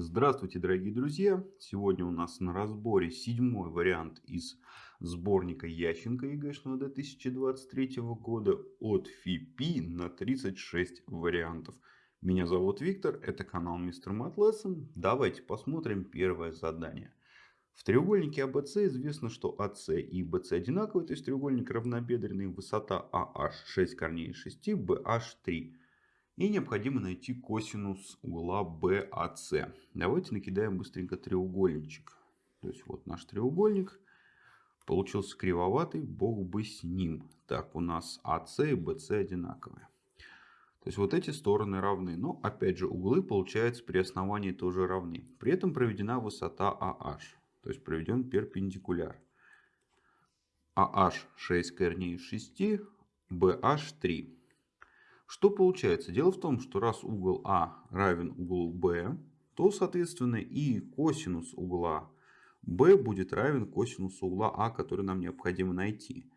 Здравствуйте, дорогие друзья! Сегодня у нас на разборе седьмой вариант из сборника Ященко ЕГЭшного 2023 года от ФИПИ на 36 вариантов. Меня зовут Виктор, это канал Мистер Матлессон. Давайте посмотрим первое задание. В треугольнике АБС известно, что АС и БС одинаковые, то есть треугольник равнобедренный, высота AH 6 корней из 6, BH 3. И необходимо найти косинус угла BAC. Давайте накидаем быстренько треугольничек. То есть вот наш треугольник. Получился кривоватый, бог бы с ним. Так, у нас АС и БС одинаковые. То есть вот эти стороны равны. Но опять же углы получается при основании тоже равны. При этом проведена высота AH. То есть проведен перпендикуляр. AH 6 корней из 6, BH 3. Что получается? Дело в том, что раз угол А равен углу Б, то, соответственно, и косинус угла B будет равен косинусу угла А, который нам необходимо найти.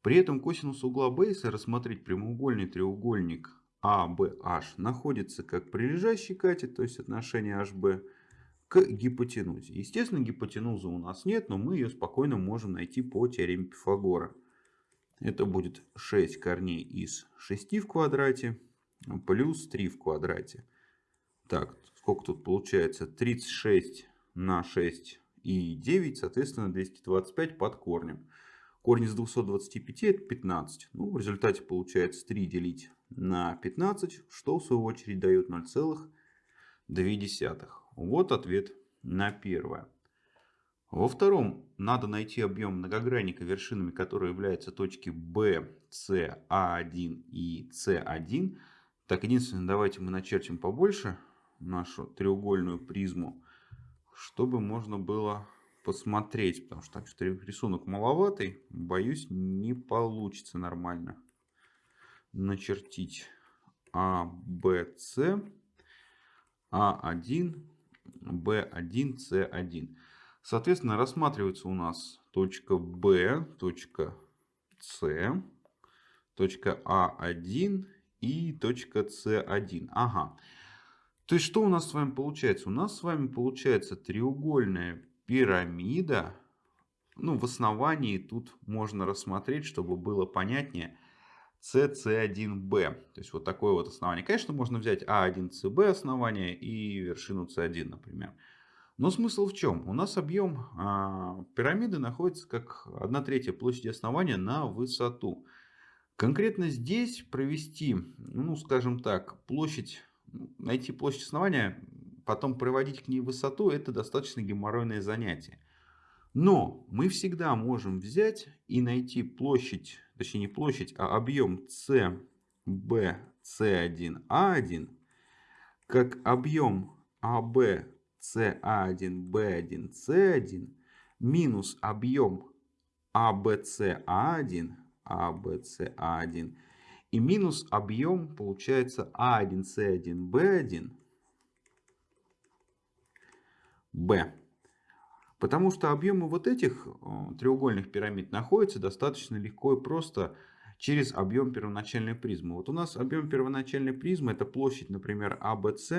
При этом косинус угла B, если рассмотреть прямоугольный треугольник ABH, находится как прилежащий кате, то есть отношение HB, к гипотенузе. Естественно, гипотенузы у нас нет, но мы ее спокойно можем найти по теореме Пифагора. Это будет 6 корней из 6 в квадрате плюс 3 в квадрате. Так, сколько тут получается? 36 на 6 и 9, соответственно 225 под корнем. Корень из 225 это 15. Ну, в результате получается 3 делить на 15, что в свою очередь дает 0,2. Вот ответ на первое. Во втором надо найти объем многогранника, вершинами которого являются точки B, C, A1 и C1. Так, единственное, давайте мы начертим побольше нашу треугольную призму, чтобы можно было посмотреть, потому что так что рисунок маловатый, боюсь, не получится нормально начертить А, Б, С, А1, Б1, С1. Соответственно, рассматривается у нас точка B, точка C, точка А1 и точка С1. Ага. То есть, что у нас с вами получается? У нас с вами получается треугольная пирамида. Ну, в основании тут можно рассмотреть, чтобы было понятнее, CC1B. То есть, вот такое вот основание. Конечно, можно взять А1CB основание и вершину С1, например. Но смысл в чем? У нас объем а, пирамиды находится как 1 третья площади основания на высоту. Конкретно здесь провести, ну скажем так, площадь, найти площадь основания, потом проводить к ней высоту, это достаточно геморройное занятие. Но мы всегда можем взять и найти площадь, точнее не площадь, а объем CB, C1, A1, как объем AB, CA1, B1, C1 минус объем ABCA1, ABCA1 и минус объем получается А1, С1, Б1, Б. Потому что объемы вот этих э, треугольных пирамид находятся достаточно легко и просто через объем первоначальной призмы. Вот у нас объем первоначальной призмы это площадь, например, АБС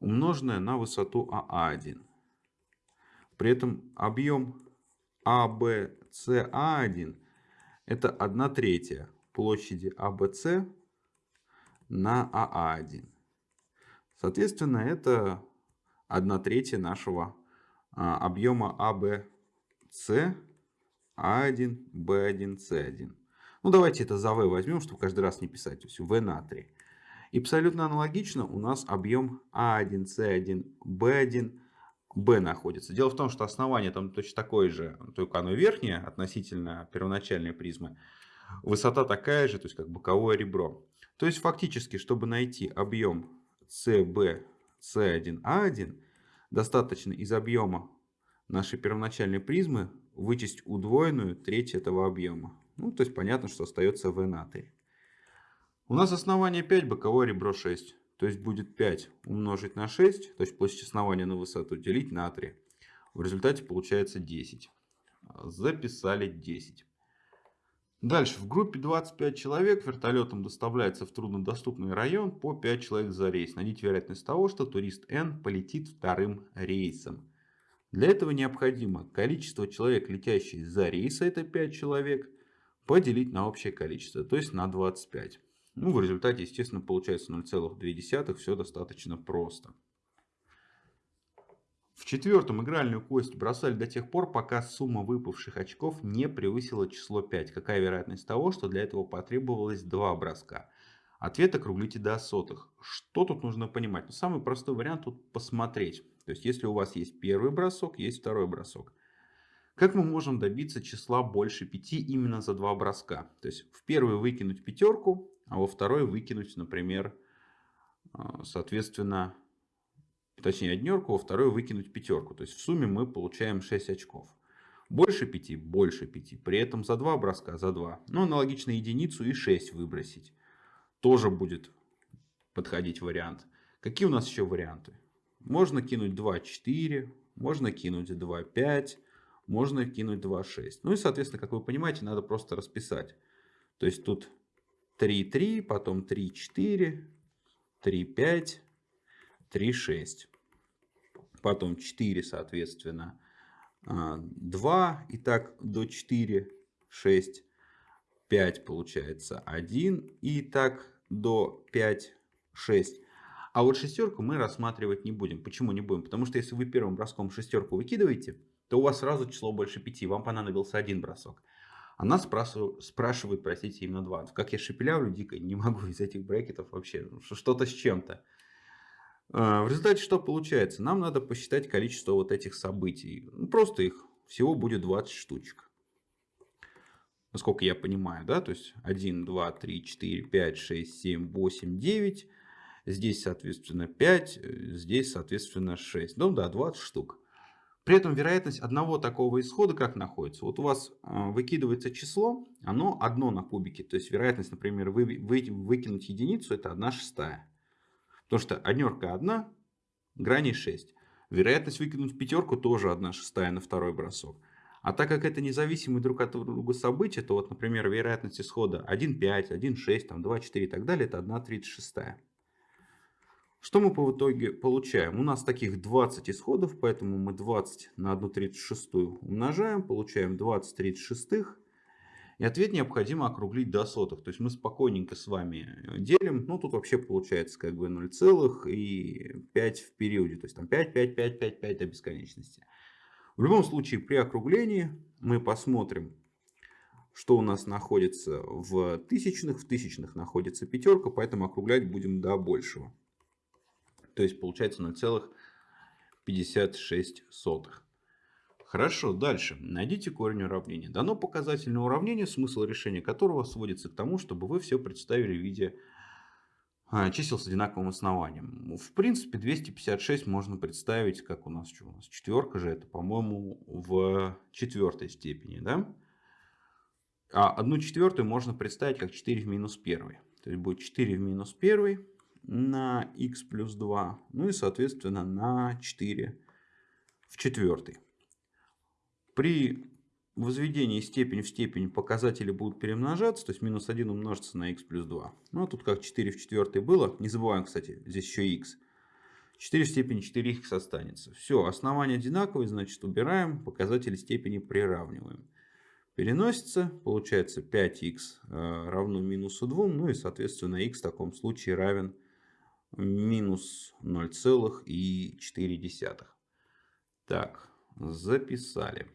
умноженное на высоту АА1. При этом объем АБСА1 это 1 третья площади АБС на АА1. Соответственно, это 1 третья нашего а, объема АБС А1, Б1, С1. Ну, давайте это за В возьмем, чтобы каждый раз не писать. То есть В на 3. И абсолютно аналогично у нас объем А1, С1, Б1, Б находится. Дело в том, что основание там точно такое же, только оно верхнее относительно первоначальной призмы. Высота такая же, то есть как боковое ребро. То есть фактически, чтобы найти объем СБ, С1, А1, достаточно из объема нашей первоначальной призмы вычесть удвоенную треть этого объема. Ну, то есть понятно, что остается В на 3. У нас основание 5, боковое ребро 6. То есть будет 5 умножить на 6, то есть площадь основания на высоту делить на 3. В результате получается 10. Записали 10. Дальше. В группе 25 человек вертолетом доставляется в труднодоступный район по 5 человек за рейс. Найдите вероятность того, что турист N полетит вторым рейсом. Для этого необходимо количество человек, летящих за рейс, это 5 человек, поделить на общее количество, то есть на 25. Ну, в результате, естественно, получается 0,2. Все достаточно просто. В четвертом игральную кость бросали до тех пор, пока сумма выпавших очков не превысила число 5. Какая вероятность того, что для этого потребовалось 2 броска? Ответ округлите до сотых. Что тут нужно понимать? Ну, самый простой вариант тут посмотреть. То есть, если у вас есть первый бросок, есть второй бросок. Как мы можем добиться числа больше 5 именно за два броска? То есть, в первый выкинуть пятерку, а во второй выкинуть, например, а, соответственно, точнее однерку, во второй выкинуть пятерку. То есть, в сумме мы получаем 6 очков. Больше 5, больше 5. При этом за два броска, за 2. Ну, аналогично единицу и 6 выбросить тоже будет подходить вариант. Какие у нас еще варианты? Можно кинуть 2, 4, можно кинуть 2, 5, можно кинуть 2, 6. Ну и, соответственно, как вы понимаете, надо просто расписать. То есть тут 3, 3, потом 3, 4, 3, 5, 3, 6. Потом 4, соответственно, 2. А, и так до 4, 6. 5 получается 1. И так до 5, 6. А вот шестерку мы рассматривать не будем. Почему не будем? Потому что если вы первым броском шестерку выкидываете, то у вас сразу число больше 5. Вам понадобился один бросок. Она спрашивает, простите, именно 2. Как я шепелявлю дико, не могу из этих брекетов вообще. Ну, что-то с чем-то. А, в результате что получается? Нам надо посчитать количество вот этих событий. Ну, просто их всего будет 20 штучек насколько я понимаю, да, то есть 1, 2, 3, 4, 5, 6, 7, 8, 9, здесь, соответственно, 5, здесь, соответственно, 6, ну да, 20 штук. При этом вероятность одного такого исхода как находится? Вот у вас а, выкидывается число, оно одно на кубике, то есть вероятность, например, вы, вы, выкинуть единицу, это 1 шестая. Потому что однерка 1, грани 6. Вероятность выкинуть пятерку тоже 1 шестая на второй бросок. А так как это независимые друг от друга события, то вот, например, вероятность исхода 1,5, 1,6, там, 2,4 и так далее, это 1,36. Что мы по итоге получаем? У нас таких 20 исходов, поэтому мы 20 на 1,36 умножаем, получаем 20 36. И ответ необходимо округлить до сотых. То есть мы спокойненько с вами делим. Ну тут вообще получается как бы 0,5 в периоде. То есть там 5, 5, 5, 5, 5 до бесконечности. В любом случае, при округлении мы посмотрим, что у нас находится в тысячных. В тысячных находится пятерка, поэтому округлять будем до большего. То есть получается 0,56. Хорошо, дальше. Найдите корень уравнения. Дано показательное уравнение, смысл решения которого сводится к тому, чтобы вы все представили в виде а, чисел с одинаковым основанием. В принципе, 256 можно представить, как у нас что у нас четверка же, это, по-моему, в четвертой степени, да? А одну четвертую можно представить как 4 в минус 1. То есть будет 4 в минус 1 на x плюс 2, ну и, соответственно, на 4 в четвертой. При возведении степень в степень показатели будут перемножаться, то есть минус 1 умножится на x плюс 2. Ну а тут как 4 в четвертой было, не забываем, кстати, здесь еще x. 4 в степени 4х останется. Все, основания одинаковые, значит убираем, показатели степени приравниваем. Переносится, получается 5х э, равно минусу 2, ну и соответственно x в таком случае равен минус 0,4. Так, записали.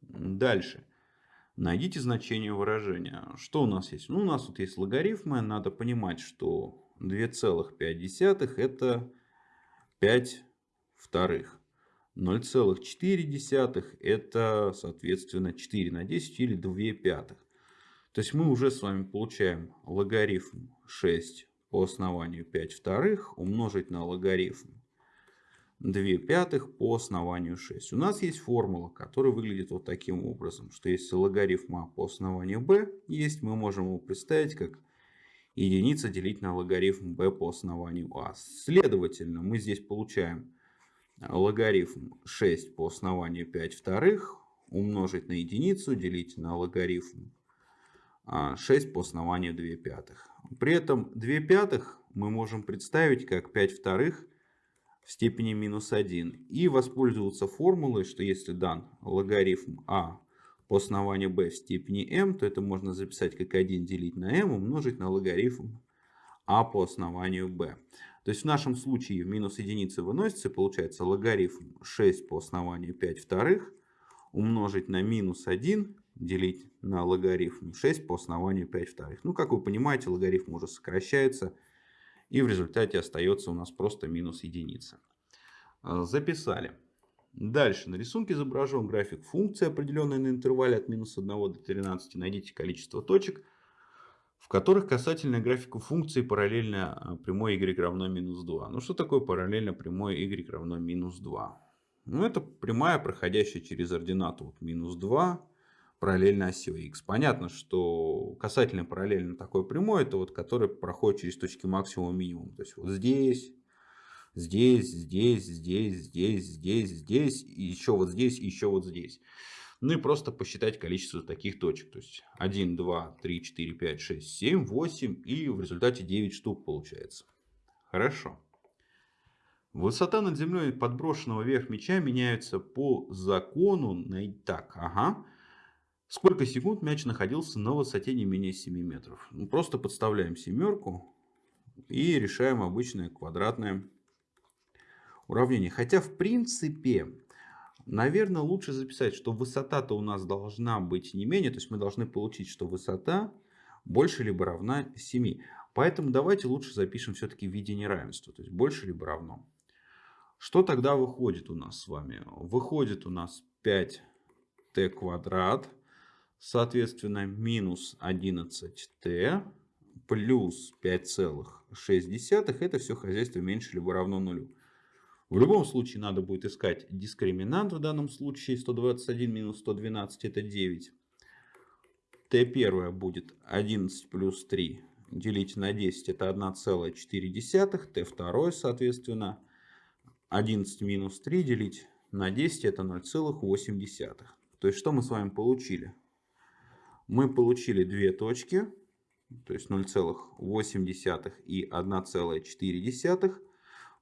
Дальше. Найдите значение выражения. Что у нас есть? Ну, у нас тут есть логарифмы. Надо понимать, что 2,5 это 5 вторых. 0,4 это, соответственно, 4 на 10 или 2 пятых. То есть мы уже с вами получаем логарифм 6 по основанию 5 вторых умножить на логарифм 2 пятых по основанию 6. У нас есть формула, которая выглядит вот таким образом, что если логарифм а по основанию b есть, мы можем его представить как единица делить на логарифм b по основанию а. Следовательно, мы здесь получаем логарифм 6 по основанию 5 вторых умножить на единицу, делить на логарифм 6 по основанию 2 пятых. При этом 2 пятых мы можем представить как 5 вторых в степени минус 1 и воспользоваться формулой, что если дан логарифм а по основанию b в степени m, то это можно записать как 1 делить на m умножить на логарифм а по основанию b. То есть в нашем случае минус единицы выносится, получается логарифм 6 по основанию 5 вторых умножить на минус 1 делить на логарифм 6 по основанию 5 вторых. Ну, как вы понимаете, логарифм уже сокращается, и в результате остается у нас просто минус единица. А, записали. Дальше. На рисунке изображен график функции, определенной на интервале от минус 1 до 13. Найдите количество точек, в которых касательная графику функции параллельно а, прямой y равно минус 2. Ну, что такое параллельно прямой y равно минус 2? Ну, это прямая, проходящая через ординату вот, минус 2, параллельно оси x. Понятно, что касательно параллельно такой прямой, это вот который проходит через точки максимума минимум. То есть вот здесь, здесь, здесь, здесь, здесь, здесь, здесь, и еще вот здесь, и еще вот здесь. Ну и просто посчитать количество таких точек. То есть 1, 2, 3, 4, 5, 6, 7, 8 и в результате 9 штук получается. Хорошо. Высота над землей подброшенного вверх мяча меняется по закону. Так, ага. Сколько секунд мяч находился на высоте не менее 7 метров? Ну, просто подставляем семерку и решаем обычное квадратное уравнение. Хотя в принципе, наверное, лучше записать, что высота-то у нас должна быть не менее. То есть мы должны получить, что высота больше либо равна 7. Поэтому давайте лучше запишем все-таки в виде неравенства. То есть больше либо равно. Что тогда выходит у нас с вами? Выходит у нас 5t квадрат Соответственно, минус 11t плюс 5,6. Это все хозяйство меньше либо равно нулю. В любом случае надо будет искать дискриминант. В данном случае 121 минус 112 это 9. t1 будет 11 плюс 3 делить на 10 это 1,4. t2 соответственно 11 минус 3 делить на 10 это 0,8. То есть что мы с вами получили? Мы получили две точки, то есть 0,8 и 1,4.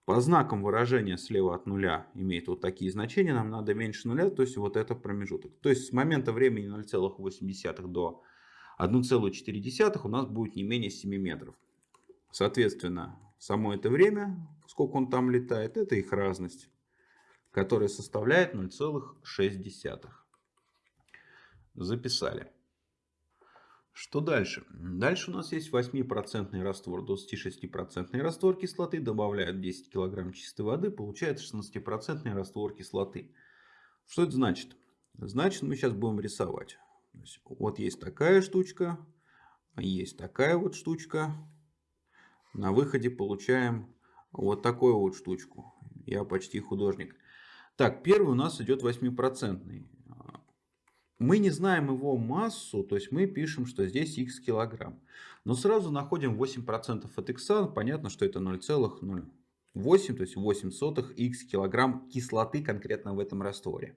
По знакам выражения слева от нуля имеет вот такие значения. Нам надо меньше нуля, то есть вот это промежуток. То есть с момента времени 0,8 до 1,4 у нас будет не менее 7 метров. Соответственно, само это время, сколько он там летает, это их разность, которая составляет 0,6. Записали. Что дальше? Дальше у нас есть 8% раствор, 26% раствор кислоты, добавляют 10 кг чистой воды, получается 16% раствор кислоты. Что это значит? Значит, мы сейчас будем рисовать. Есть, вот есть такая штучка, есть такая вот штучка. На выходе получаем вот такую вот штучку. Я почти художник. Так, первый у нас идет 8%. Мы не знаем его массу, то есть мы пишем, что здесь x килограмм. Но сразу находим 8% от x, понятно, что это 0,08, то есть 8 сотых x килограмм кислоты конкретно в этом растворе.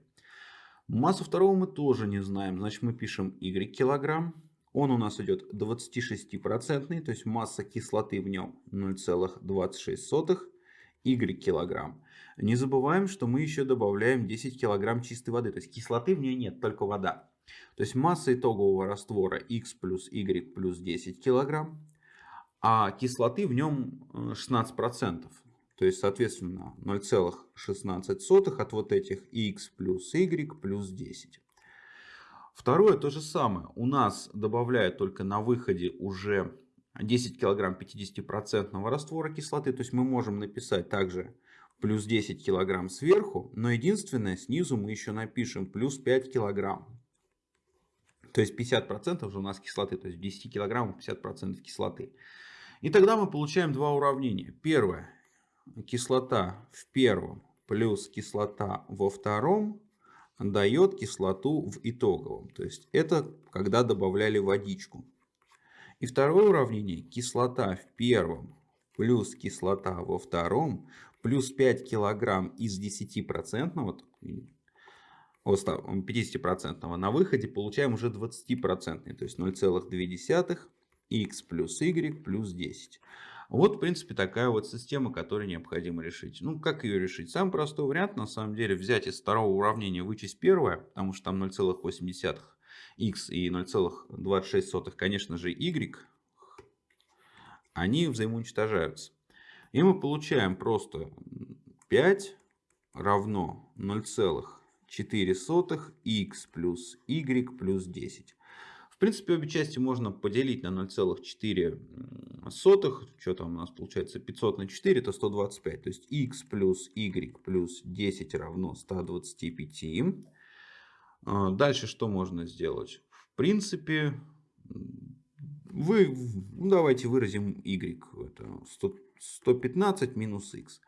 Массу второго мы тоже не знаем, значит мы пишем y килограмм. Он у нас идет 26%, то есть масса кислоты в нем 0,26 y килограмм. Не забываем, что мы еще добавляем 10 килограмм чистой воды. То есть кислоты в ней нет, только вода. То есть масса итогового раствора x плюс y плюс 10 килограмм. А кислоты в нем 16%. Э, то есть, соответственно, 0,16 от вот этих x плюс y плюс 10. Второе то же самое. У нас добавляют только на выходе уже 10 килограмм 50% раствора кислоты. То есть мы можем написать также плюс 10 килограмм сверху, но единственное, снизу мы еще напишем плюс 5 килограмм. То есть 50% уже у нас кислоты, то есть в 10 килограммах 50% кислоты. И тогда мы получаем два уравнения. Первое, кислота в первом плюс кислота во втором дает кислоту в итоговом. То есть это когда добавляли водичку. И второе уравнение, кислота в первом плюс кислота во втором плюс 5 килограмм из 10 процентного 50% на выходе получаем уже 20%, то есть 0,2 x плюс y плюс 10. Вот, в принципе, такая вот система, которую необходимо решить. Ну, как ее решить? Самый простой вариант, на самом деле, взять из второго уравнения вычесть первое, потому что там 0,8 x и 0,26, конечно же, y, они взаимоуничтожаются. И мы получаем просто 5 равно 0,4 x плюс y плюс 10 принципе, обе части можно поделить на 0,4. Что там у нас получается? 500 на 4 это 125. То есть x плюс y плюс 10 равно 125. А, дальше что можно сделать? В принципе, вы, ну, давайте выразим y. Это 100, 115 минус x.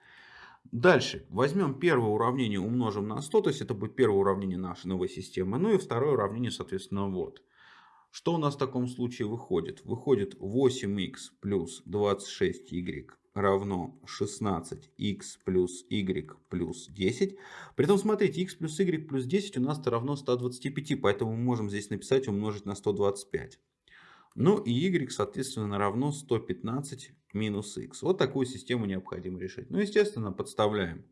Дальше возьмем первое уравнение, умножим на 100, то есть это будет первое уравнение нашей новой системы. Ну и второе уравнение, соответственно, вот. Что у нас в таком случае выходит? Выходит 8х плюс 26y равно 16х плюс y плюс 10. Притом, смотрите, x плюс y плюс 10 у нас равно 125, поэтому мы можем здесь написать умножить на 125. Ну и y, соответственно, равно 115 минус x. Вот такую систему необходимо решить. Ну, естественно, подставляем.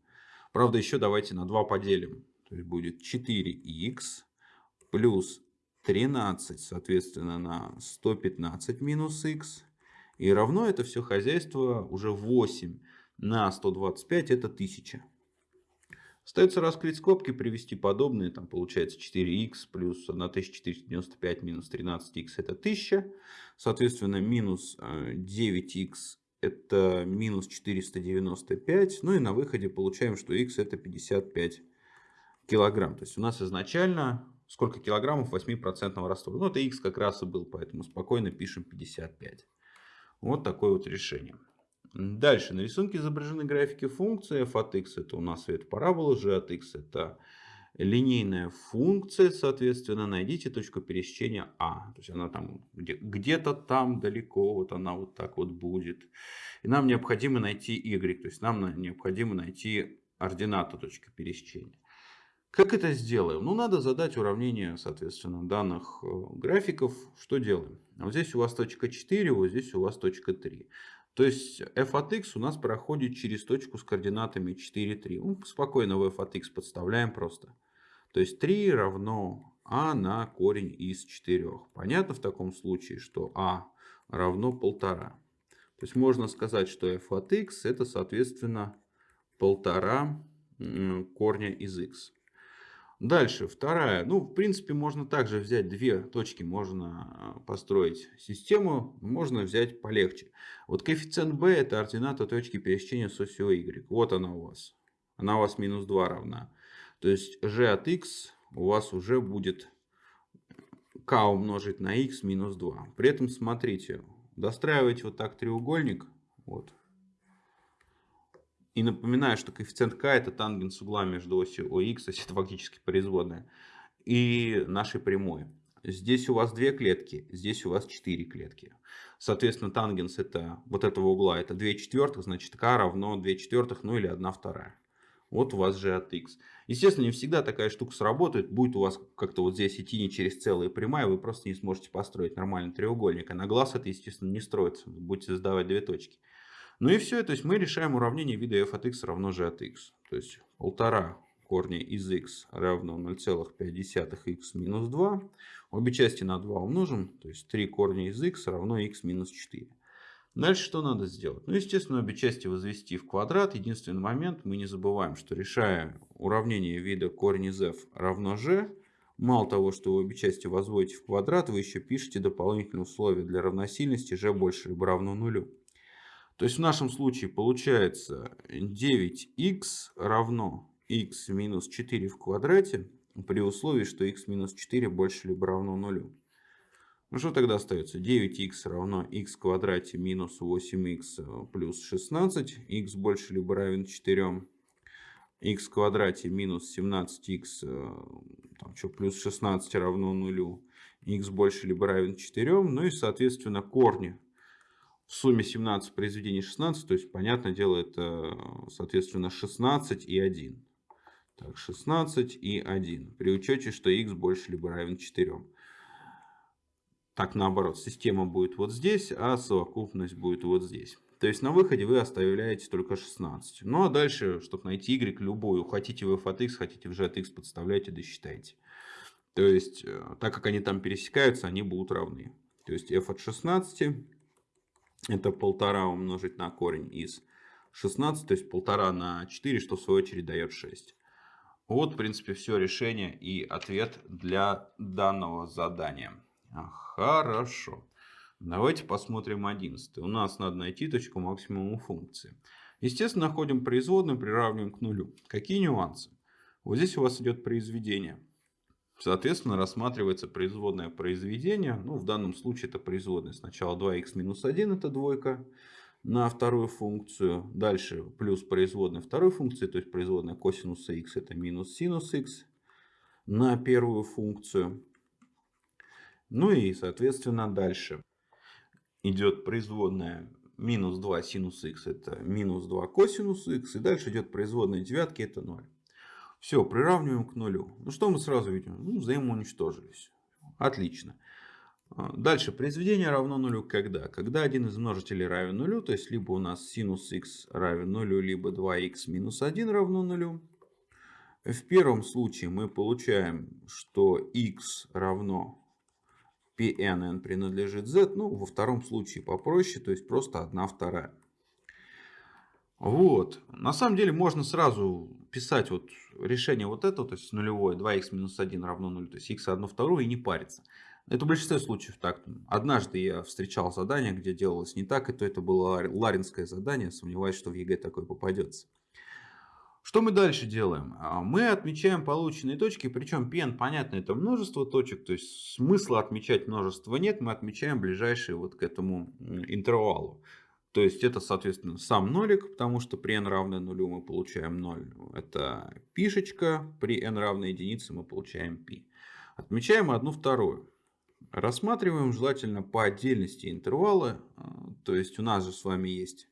Правда, еще давайте на 2 поделим. То есть будет 4х плюс 13, соответственно, на 115 минус х. И равно это все хозяйство уже 8 на 125, это 1000. Остается раскрыть скобки, привести подобные. Там получается 4х плюс 1495 минус 13х это 1000. Соответственно, минус 9х э, это минус 495. Ну и на выходе получаем, что х это 55 килограмм. То есть у нас изначально сколько килограммов 8% раствора. Ну, это x как раз и был, поэтому спокойно пишем 55. Вот такое вот решение. Дальше. На рисунке изображены графики функции f от x. Это у нас это парабола, g от x это линейная функция. Соответственно, найдите точку пересечения а. То есть она там где-то там далеко. Вот она вот так вот будет. И нам необходимо найти y. То есть нам необходимо найти ординату точки пересечения. Как это сделаем? Ну, надо задать уравнение, соответственно, данных э, графиков. Что делаем? Вот здесь у вас точка 4, вот здесь у вас точка 3. То есть f от x у нас проходит через точку с координатами 4, 3. Ну, спокойно в f от x подставляем просто. То есть 3 равно а на корень из 4. Понятно в таком случае, что а равно 1,5. То есть можно сказать, что f от x это, соответственно, 1,5 корня из x. Дальше, вторая. Ну, в принципе, можно также взять две точки, можно а, построить систему, можно взять полегче. Вот коэффициент b это ордината точки пересечения с осью y. Вот она у вас. Она у вас минус 2 равна. То есть g от x у вас уже будет k умножить на x минус 2. При этом, смотрите, достраивайте вот так треугольник. Вот, и напоминаю, что коэффициент k это тангенс угла между осью OX, то есть это фактически производная, и нашей прямой. Здесь у вас две клетки, здесь у вас четыре клетки. Соответственно, тангенс это, вот этого угла это 2 четвертых, значит k равно 2 четвертых, ну или 1 вторая. Вот у вас же от x. Естественно, не всегда такая штука сработает. Будет у вас как-то вот здесь идти не через целые прямая, вы просто не сможете построить нормальный треугольник. А на глаз это, естественно, не строится. Будете создавать две точки. Ну и все, то есть мы решаем уравнение вида f от x равно g от x. То есть полтора корня из x равно 0,5x минус 2. Обе части на 2 умножим, то есть 3 корня из x равно x минус 4. Дальше что надо сделать? Ну, естественно, обе части возвести в квадрат. Единственный момент, мы не забываем, что решая уравнение вида корень из f равно g, мало того, что вы обе части возводите в квадрат, вы еще пишете дополнительные условия для равносильности g больше либо равно нулю. То есть в нашем случае получается 9х равно x минус 4 в квадрате при условии, что x минус 4 больше либо равно нулю. Ну что тогда остается? 9х равно x в квадрате минус 8х плюс 16. x больше либо равен 4. x в квадрате минус 17х там что, плюс 16 равно нулю. x больше либо равен 4. Ну и соответственно корни в сумме 17 произведений 16, то есть, понятное дело, это, соответственно, 16 и 1. Так, 16 и 1. При учете, что x больше либо равен 4. Так, наоборот, система будет вот здесь, а совокупность будет вот здесь. То есть на выходе вы оставляете только 16. Ну а дальше, чтобы найти y любую, хотите в f от x, хотите в g от x, подставляйте, досчитайте. То есть, э, так как они там пересекаются, они будут равны. То есть f от 16 это полтора умножить на корень из 16, то есть полтора на 4, что в свою очередь дает 6. Вот, в принципе, все решение и ответ для данного задания. Хорошо. Давайте посмотрим 11. У нас надо найти точку максимума функции. Естественно, находим производную, приравниваем к нулю. Какие нюансы? Вот здесь у вас идет произведение. Соответственно, рассматривается производное произведение. Ну, в данном случае это производное. Сначала 2х минус 1 это двойка на вторую функцию. Дальше плюс производная второй функции, то есть производная косинуса х это минус синус х на первую функцию. Ну и, соответственно, дальше идет производная минус 2 синус х это минус 2 косинус х. И дальше идет производная девятки это 0. Все, приравниваем к нулю. Ну что мы сразу видим? Ну, взаимоуничтожились. Отлично. А, дальше, произведение равно нулю когда? Когда один из множителей равен нулю, то есть либо у нас синус х равен нулю, либо 2х минус 1 равно нулю. В первом случае мы получаем, что х равно Pn принадлежит z. Ну, во втором случае попроще, то есть просто 1 вторая. Вот. На самом деле можно сразу писать вот решение вот этого, то есть нулевое, 2х минус 1 равно 0, то есть х 1 вторую и не париться. Это в большинстве случаев так. Однажды я встречал задание, где делалось не так, и то это было ларинское задание. Сомневаюсь, что в ЕГЭ такое попадется. Что мы дальше делаем? А, мы отмечаем полученные точки, причем пи эн, понятно, это множество точек, то есть смысла отмечать множество нет, мы отмечаем ближайшие вот к этому интервалу. То есть это, соответственно, сам нолик, потому что при n равное нулю мы получаем 0. Это пишечка, при n равной единице мы получаем π. Отмечаем одну вторую. Рассматриваем желательно по отдельности интервалы. А, то есть у нас же с вами есть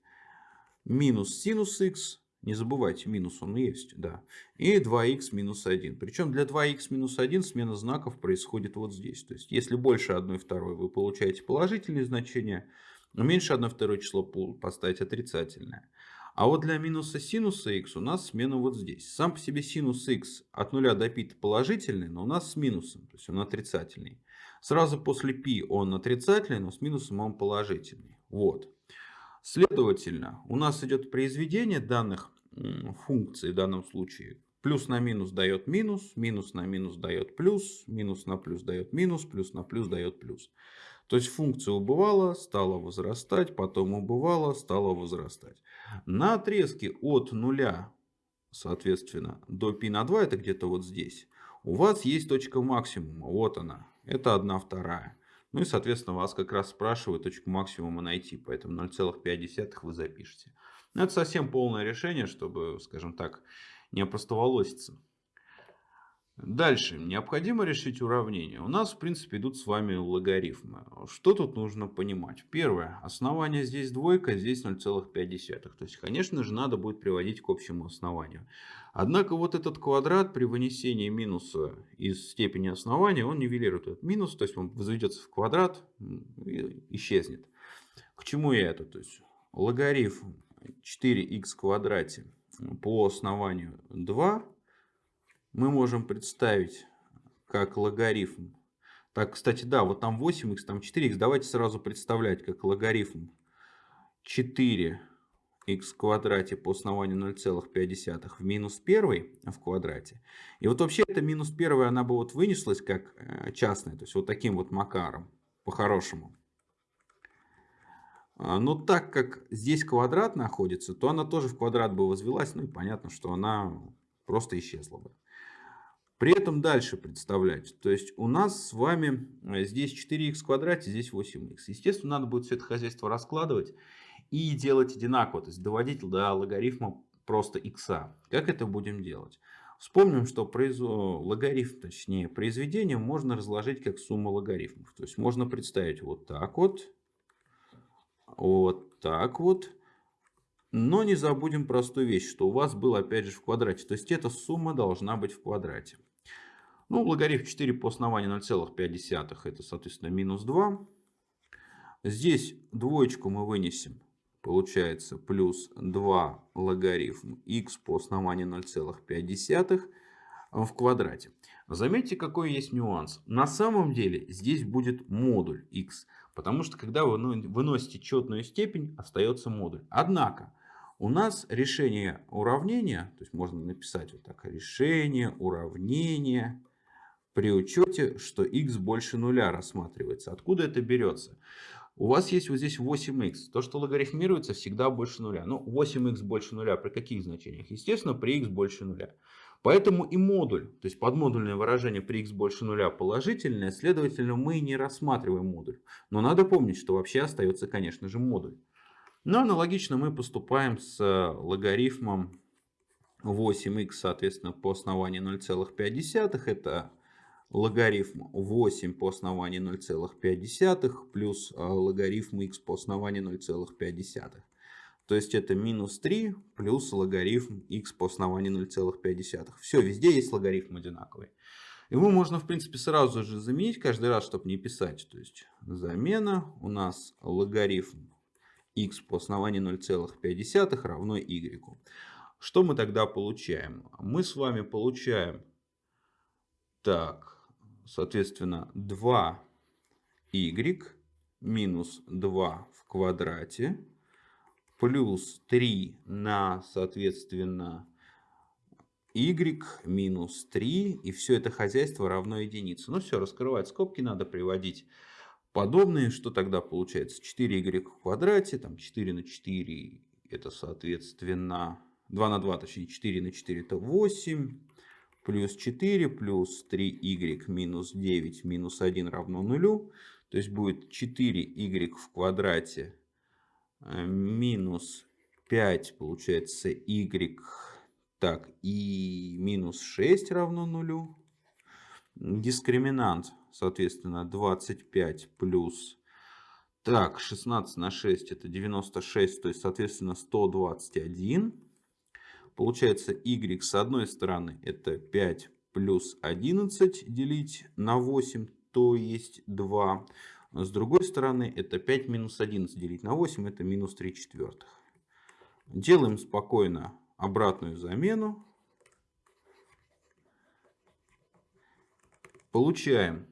минус синус х. Не забывайте, минус он есть, да. И 2х минус 1. Причем для 2х минус 1 смена знаков происходит вот здесь. То есть если больше 1 второй вы получаете положительные значения, но меньше 1 второе число поставить отрицательное. А вот для минуса синуса х у нас смена вот здесь. Сам по себе синус х от 0 до π положительный, но у нас с минусом, то есть он отрицательный. Сразу после π он отрицательный, но с минусом он положительный. Вот. Следовательно, у нас идет произведение данных функций в данном случае. Плюс на минус дает минус, минус на минус дает плюс, минус на плюс дает минус, плюс на плюс дает плюс. То есть функция убывала, стала возрастать, потом убывала, стала возрастать. На отрезке от нуля, соответственно, до π на 2, это где-то вот здесь, у вас есть точка максимума. Вот она. Это 1 вторая. Ну и, соответственно, вас как раз спрашивают точку максимума найти. Поэтому 0,5 вы запишете. Но это совсем полное решение, чтобы, скажем так, не опростоволоситься. Дальше. Необходимо решить уравнение. У нас, в принципе, идут с вами логарифмы. Что тут нужно понимать? Первое. Основание здесь двойка, здесь 0,5. То есть, конечно же, надо будет приводить к общему основанию. Однако, вот этот квадрат при вынесении минуса из степени основания, он нивелирует этот минус. То есть, он возведется в квадрат и исчезнет. К чему я это? То есть, логарифм 4х в квадрате по основанию 2 мы можем представить как логарифм. Так, кстати, да, вот там 8х, там 4х. Давайте сразу представлять как логарифм 4х в квадрате по основанию 0,5 в минус 1 в квадрате. И вот вообще эта минус 1, она бы вот вынеслась как э, частная, то есть вот таким вот макаром, по-хорошему. А, но так как здесь квадрат находится, то она тоже в квадрат бы возвелась. Ну и понятно, что она просто исчезла бы. При этом дальше представлять. То есть у нас с вами э, здесь 4х в квадрате, здесь 8х. Естественно, надо будет все это хозяйство раскладывать и делать одинаково. То есть доводить до логарифма просто х. Как это будем делать? Вспомним, что произ... логарифм, точнее произведение, можно разложить как сумма логарифмов. То есть можно представить вот так вот, вот так вот Но не забудем простую вещь, что у вас было опять же в квадрате. То есть эта сумма должна быть в квадрате. Ну, логарифм 4 по основанию 0,5 это, соответственно, минус 2. Здесь двоечку мы вынесем. Получается плюс 2 логарифм x по основанию 0,5 в квадрате. Заметьте, какой есть нюанс. На самом деле здесь будет модуль x. Потому что когда вы выносите четную степень, остается модуль. Однако, у нас решение уравнения, то есть можно написать вот так, решение уравнения при учете, что x больше нуля рассматривается. Откуда это берется? У вас есть вот здесь 8х. То, что логарифмируется, всегда больше нуля. Ну, 8х больше нуля при каких значениях? Естественно, при x больше нуля. Поэтому и модуль, то есть подмодульное выражение при x больше нуля положительное, следовательно, мы не рассматриваем модуль. Но надо помнить, что вообще остается, конечно же, модуль. Но аналогично мы поступаем с логарифмом 8х, соответственно, по основанию 0,5. Это логарифм 8 по основанию 0,5 плюс а, логарифм x по основанию 0,5. То есть это минус 3 плюс логарифм x по основанию 0,5. Все, везде есть логарифм одинаковый. Его можно, в принципе, сразу же заменить каждый раз, чтобы не писать. То есть замена у нас логарифм x по основанию 0,5 равно y. Что мы тогда получаем? Мы с вами получаем, так, соответственно, 2y минус 2 в квадрате плюс 3 на, соответственно, y минус 3. И все это хозяйство равно единице. Ну все, раскрывать скобки надо приводить подобные. Что тогда получается? 4y в квадрате, там 4 на 4 это, соответственно, 2 на 2, точнее 4 на 4 это 8. Плюс 4 плюс 3y минус 9 минус 1 равно нулю. То есть будет 4y в квадрате Э, минус 5 получается y. Так, и минус 6 равно нулю. Дискриминант, соответственно, 25 плюс... Так, 16 на 6 это 96, то есть, соответственно, 121. Получается, y с одной стороны это 5 плюс 11 делить на 8, то есть 2. С другой стороны, это 5 минус 11 делить на 8, это минус 3 четвертых. Делаем спокойно обратную замену. Получаем,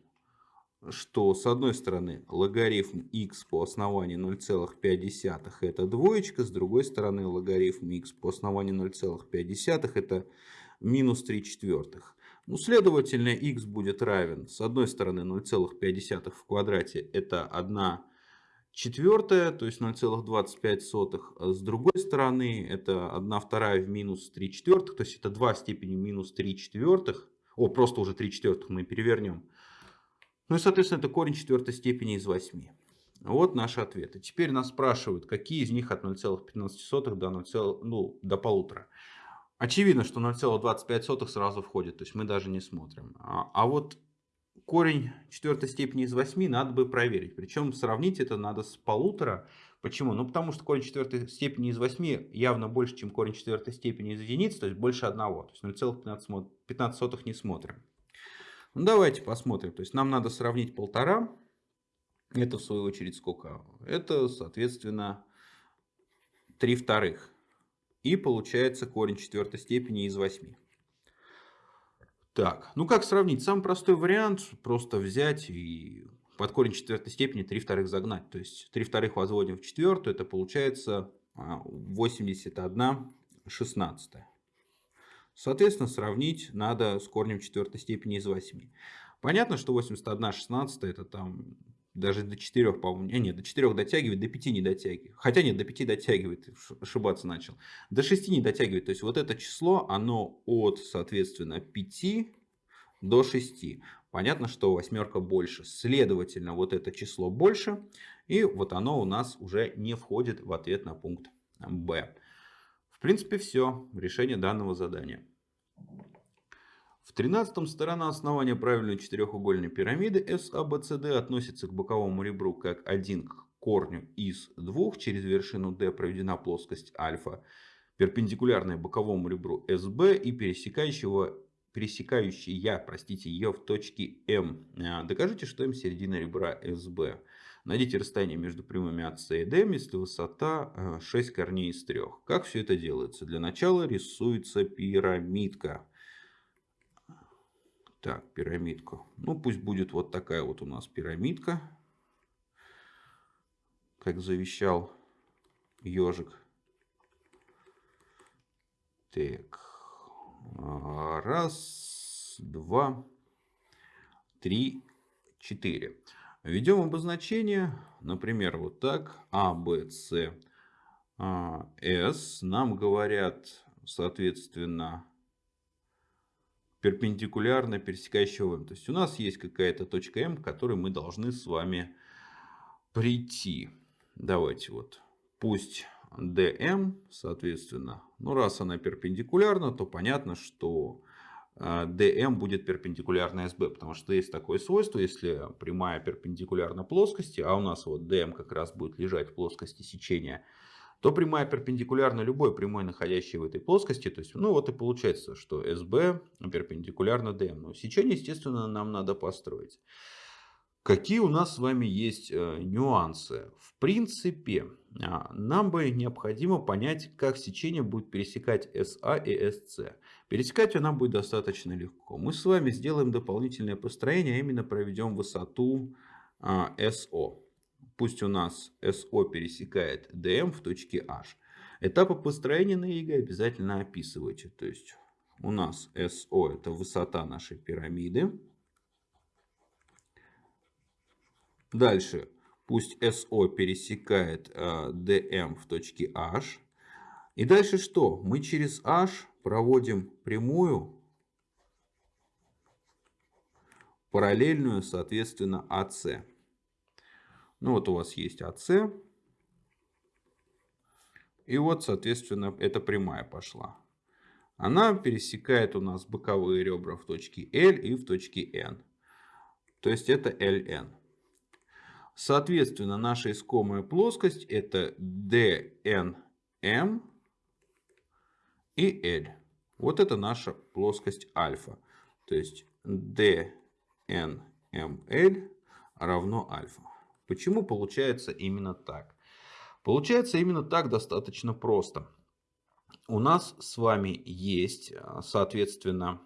что с одной стороны логарифм x по основанию 0,5 это двоечка, с другой стороны логарифм x по основанию 0,5 это минус 3 четвертых. Ну, следовательно, x будет равен, с одной стороны, 0,5 в квадрате, это 1 четвертая, то есть 0,25, а с другой стороны, это 1 вторая в минус 3 четвертых, то есть это 2 степени минус 3 четвертых, о, просто уже 3 четвертых мы перевернем. Ну и, соответственно, это корень четвертой степени из 8. Вот наши ответы. Теперь нас спрашивают, какие из них от 0,15 до, 0, ну, до полутора. Очевидно, что 0,25 сразу входит, то есть мы даже не смотрим. А, а вот корень четвертой степени из 8 надо бы проверить. Причем сравнить это надо с полутора. Почему? Ну потому что корень четвертой степени из 8 явно больше, чем корень четвертой степени из единицы, то есть больше одного. То есть 0,15 не смотрим. Ну давайте посмотрим. То есть нам надо сравнить полтора. Это в свою очередь сколько? Это соответственно 3 вторых. И получается корень четвертой степени из 8. Так, ну как сравнить? Самый простой вариант просто взять и под корень четвертой степени 3 вторых загнать. То есть 3 вторых возводим в четвертую, это получается 81 а, 16. Соответственно, сравнить надо с корнем четвертой степени из 8. Понятно, что 81 16 это там даже до 4, по-моему, нет, до 4 дотягивает, до 5 не дотягивает. Хотя нет, до 5 дотягивает, ошибаться начал. До 6 не дотягивает. То есть вот это число, оно от, соответственно, 5 до 6. Понятно, что восьмерка больше. Следовательно, вот это число больше. И вот оно у нас уже не входит в ответ на пункт Б. В принципе, все. Решение данного задания. В 13 сторона основания правильной четырехугольной пирамиды SABCD относится к боковому ребру как 1 к корню из двух, через вершину D проведена плоскость альфа, перпендикулярная боковому ребру СБ и пересекающего пересекающая, простите, ее в точке М. А, докажите, что М середина ребра СБ. Найдите расстояние между прямыми АС и ДМ, если высота 6 корней из 3. Как все это делается? Для начала рисуется пирамидка. Так, пирамидку. Ну, пусть будет вот такая вот у нас пирамидка. Как завещал ежик. Так. Раз, два, три, четыре. Введем обозначение, например, вот так. А, Б, С, а, С. Нам говорят, соответственно, перпендикулярно пересекающего М. То есть у нас есть какая-то точка М, к которой мы должны с вами прийти. Давайте вот, пусть DM, соответственно, ну раз она перпендикулярна, то понятно, что DM а, будет перпендикулярна SB, потому что есть такое свойство, если прямая перпендикулярна плоскости, а у нас вот DM как раз будет лежать в плоскости сечения, то прямая перпендикулярна любой прямой, находящей в этой плоскости. То есть, ну вот и получается, что SB перпендикулярна DM. Но сечение, естественно, нам надо построить. Какие у нас с вами есть э, нюансы? В принципе, нам бы необходимо понять, как сечение будет пересекать SA и SC. Пересекать ее нам будет достаточно легко. Мы с вами сделаем дополнительное построение, а именно проведем высоту а, SO. Пусть у нас SO пересекает DM в точке H. Этапы построения на ЕГЭ обязательно описывайте. То есть у нас SO это высота нашей пирамиды. Дальше. Пусть SO пересекает DM э, в точке H. И дальше что? Мы через H проводим прямую, параллельную, соответственно, AC. Ну вот у вас есть AC. И вот, соответственно, эта прямая пошла. Она пересекает у нас боковые ребра в точке L и в точке N. То есть это LN. Соответственно, наша искомая плоскость это DNM и L. Вот это наша плоскость альфа. То есть DNML равно альфа. Почему получается именно так? Получается именно так достаточно просто. У нас с вами есть, соответственно,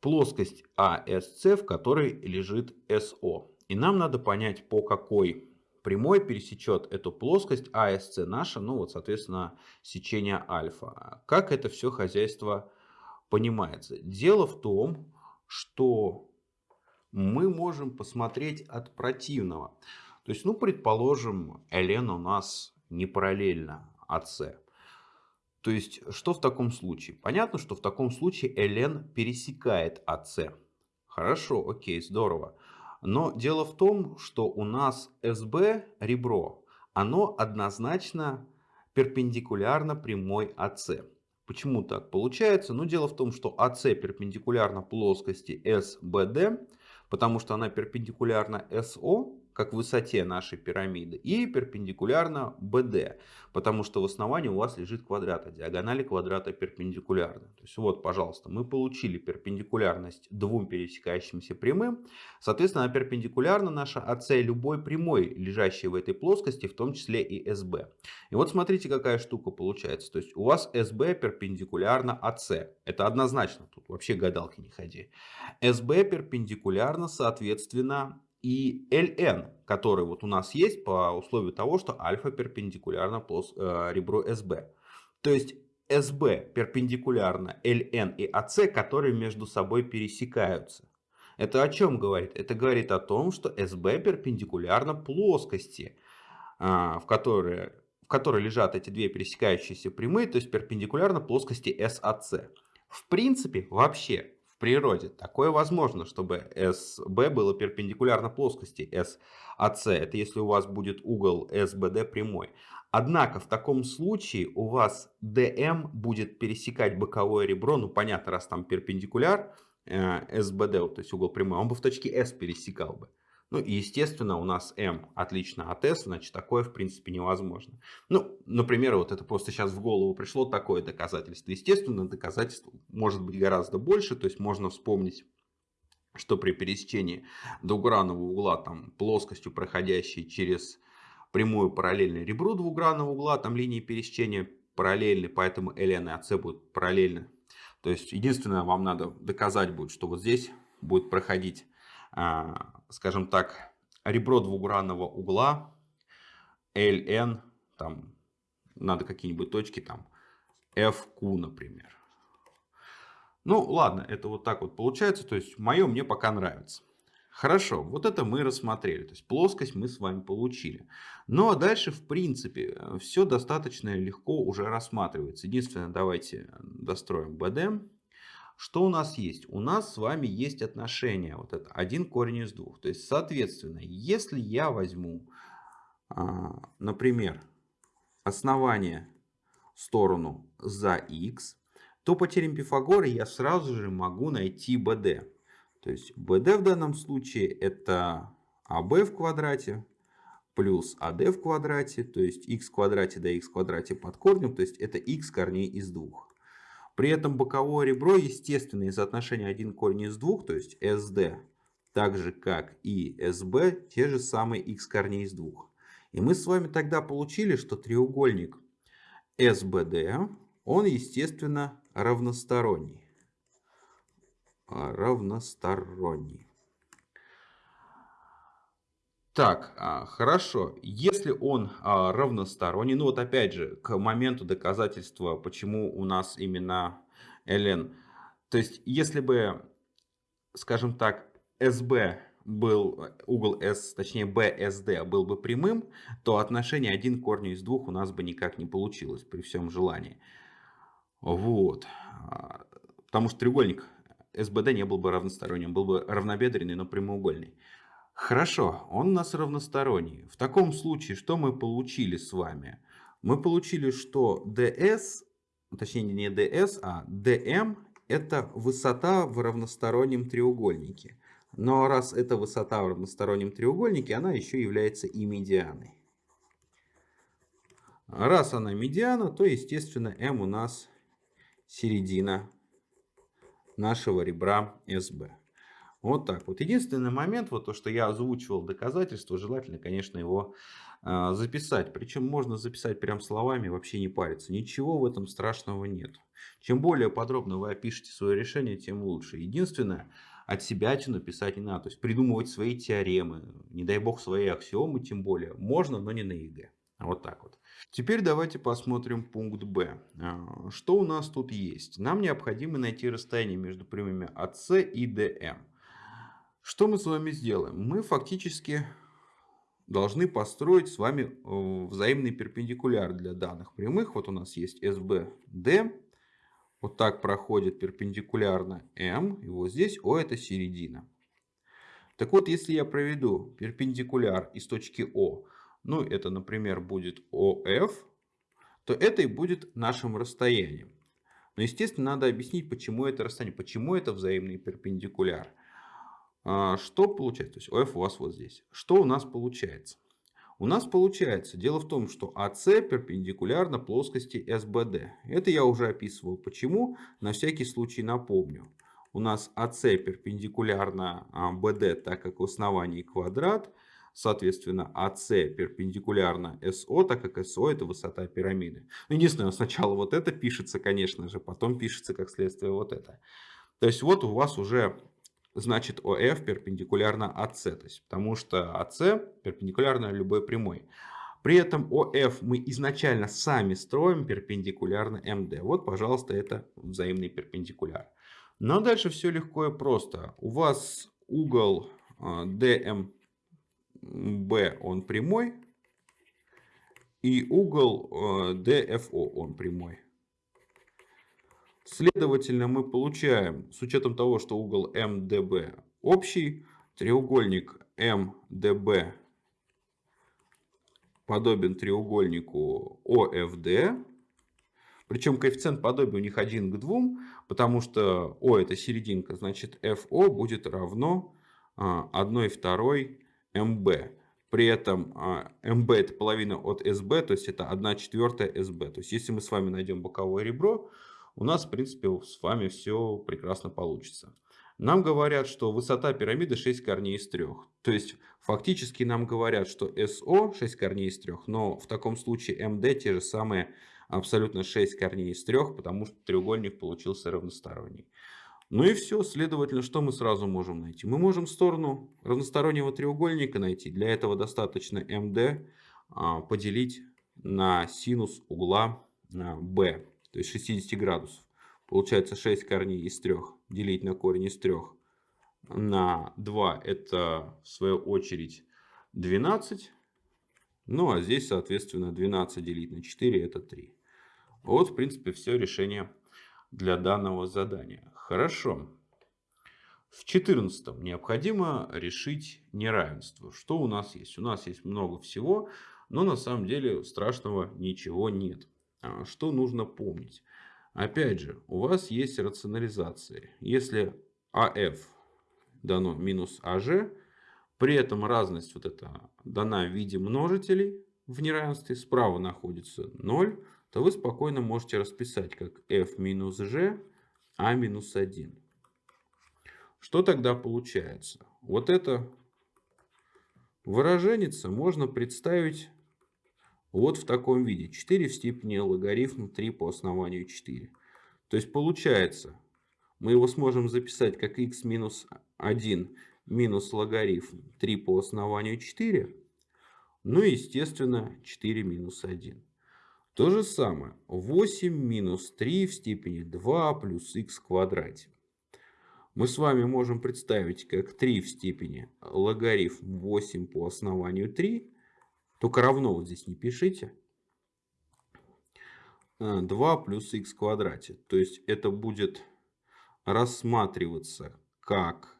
плоскость ASC, в которой лежит SO. И нам надо понять, по какой прямой пересечет эту плоскость АСЦ наша, ну вот, соответственно, сечение альфа. Как это все хозяйство понимается? Дело в том, что мы можем посмотреть от противного. То есть, ну, предположим, ln у нас не параллельно АС. То есть, что в таком случае? Понятно, что в таком случае ln пересекает АС. Хорошо, окей, здорово. Но дело в том, что у нас СБ ребро, оно однозначно перпендикулярно прямой АС. Почему так получается? Ну, дело в том, что АС перпендикулярна плоскости СБД, потому что она перпендикулярна СО, как высоте нашей пирамиды, и перпендикулярно BD, потому что в основании у вас лежит квадрат, а диагонали квадрата перпендикулярны. То есть вот, пожалуйста, мы получили перпендикулярность двум пересекающимся прямым, соответственно, перпендикулярна наша АС любой прямой, лежащей в этой плоскости, в том числе и СБ. И вот смотрите, какая штука получается. То есть у вас СБ перпендикулярно АС. Это однозначно, тут вообще гадалки не ходи. СБ перпендикулярно, соответственно, и ln, который вот у нас есть по условию того, что альфа перпендикулярно плюс э, ребру SB. То есть SB перпендикулярно ln и AC, которые между собой пересекаются. Это о чем говорит? Это говорит о том, что SB перпендикулярно плоскости, э, в которой, в которой лежат эти две пересекающиеся прямые, то есть перпендикулярно плоскости SAC. В принципе, вообще, в природе. Такое возможно, чтобы SB было перпендикулярно плоскости SAC. Это если у вас будет угол SBD прямой. Однако в таком случае у вас DM будет пересекать боковое ребро. Ну понятно, раз там перпендикуляр э, то есть угол прямой, он бы в точке S пересекал бы. Ну и естественно у нас m отлично от s, значит такое в принципе невозможно. Ну, например, вот это просто сейчас в голову пришло такое доказательство. Естественно, доказательств может быть гораздо больше, то есть можно вспомнить что при пересечении двугранного угла там, плоскостью, проходящей через прямую параллельно ребру двугранного угла, там линии пересечения параллельны, поэтому ln и ac будут параллельны. То есть единственное, вам надо доказать будет, что вот здесь будет проходить, а, скажем так, ребро двугранного угла ln, там надо какие-нибудь точки, там fq, например. Ну ладно, это вот так вот получается, то есть мое мне пока нравится. Хорошо, вот это мы рассмотрели, то есть плоскость мы с вами получили. Ну а дальше в принципе все достаточно легко уже рассматривается. Единственное, давайте достроим BD. Что у нас есть? У нас с вами есть отношение, вот это один корень из двух. То есть соответственно, если я возьму, а, например, основание сторону за x, то по теореме Пифагора я сразу же могу найти BD. То есть BD в данном случае это AB в квадрате плюс AD в квадрате, то есть x в квадрате до x в квадрате под корнем, то есть это x корней из двух. При этом боковое ребро, естественно, из отношения 1 корень из двух, то есть SD, так же как и SB, те же самые x корней из двух. И мы с вами тогда получили, что треугольник SBD, он, естественно, равносторонний. А, равносторонний. Так, а, хорошо. Если он а, равносторонний, ну вот опять же, к моменту доказательства, почему у нас именно ln. То есть, если бы, скажем так, SB был, угол S, точнее BSD был бы прямым, то отношение 1 к корню из двух у нас бы никак не получилось при всем желании. Вот. Потому что треугольник СБД не был бы равносторонним, был бы равнобедренный, но прямоугольный. Хорошо, он у нас равносторонний. В таком случае, что мы получили с вами? Мы получили, что DS, точнее не DS, а DM это высота в равностороннем треугольнике. Но раз это высота в равностороннем треугольнике, она еще является и медианой. Раз она медиана, то естественно m у нас середина нашего ребра СБ. Вот так вот. Единственный момент, вот то, что я озвучивал доказательство, желательно, конечно, его э, записать. Причем можно записать прям словами, вообще не париться. Ничего в этом страшного нет. Чем более подробно вы опишете свое решение, тем лучше. Единственное, от себя написать не надо. То есть придумывать свои теоремы, не дай бог свои аксиомы, тем более. Можно, но не на ЕГЭ. Вот так вот. Теперь давайте посмотрим пункт Б. А, что у нас тут есть? Нам необходимо найти расстояние между прямыми АС и ДМ. Что мы с вами сделаем? Мы фактически должны построить с вами э, взаимный перпендикуляр для данных прямых. Вот у нас есть СБД. Вот так проходит перпендикулярно М. И вот здесь О это середина. Так вот, если я проведу перпендикуляр из точки О ну это, например, будет ОФ, то это и будет нашим расстоянием. Но, естественно, надо объяснить, почему это расстояние, почему это взаимный перпендикуляр. А, что получается? То есть ОФ у вас вот здесь. Что у нас получается? У нас получается, дело в том, что АС перпендикулярно плоскости СБД. Это я уже описывал. Почему? На всякий случай напомню. У нас АС перпендикулярно БД, так как в основании квадрат. Соответственно, АС перпендикулярно СО, так как СО это высота пирамиды. Ну, единственное, сначала вот это пишется, конечно же, потом пишется как следствие вот это. То есть вот у вас уже значит ОФ перпендикулярно АС, то есть, потому что АС перпендикулярно любой прямой. При этом ОФ мы изначально сами строим перпендикулярно МД. Вот, пожалуйста, это взаимный перпендикуляр. Но дальше все легко и просто. У вас угол DM а, он прямой. И угол DFO э, он прямой. Следовательно, мы получаем, с учетом того, что угол MDB общий, треугольник MDB подобен треугольнику OFD. Причем коэффициент подобия у них один к двум, потому что O это серединка, значит FO будет равно 1 а, второй mb. При этом а, это половина от sb, то есть это 1 четвертая sb. То есть если мы с вами найдем боковое ребро, у нас в принципе с вами все прекрасно получится. Нам говорят, что высота пирамиды 6 корней из 3. То есть фактически нам говорят, что SO 6 корней из 3, но в таком случае MD те же самые абсолютно 6 корней из 3, потому что треугольник получился равносторонний. Ну и все, следовательно, что мы сразу можем найти? Мы можем сторону равностороннего треугольника найти. Для этого достаточно MD а, поделить на синус угла B, то есть 60 градусов. Получается 6 корней из 3 делить на корень из 3 на 2 это в свою очередь 12. Ну а здесь соответственно 12 делить на 4 это 3. Вот в принципе все решение для данного задания. Хорошо. В 14 необходимо решить неравенство. Что у нас есть? У нас есть много всего, но на самом деле страшного ничего нет. А что нужно помнить? Опять же, у вас есть рационализация. Если АФ дано минус АЖ, при этом разность вот эта дана в виде множителей в неравенстве, справа находится 0, то вы спокойно можете расписать как f минус g, а минус 1. Что тогда получается? Вот это выражение можно представить вот в таком виде. 4 в степени логарифм 3 по основанию 4. То есть получается, мы его сможем записать как x минус 1 минус логарифм 3 по основанию 4. Ну и естественно 4 минус 1. То же самое 8 минус 3 в степени 2 плюс x в квадрате. Мы с вами можем представить как 3 в степени логарифм 8 по основанию 3 только равно вот здесь не пишите. 2 а, плюс х в квадрате. То есть это будет рассматриваться как,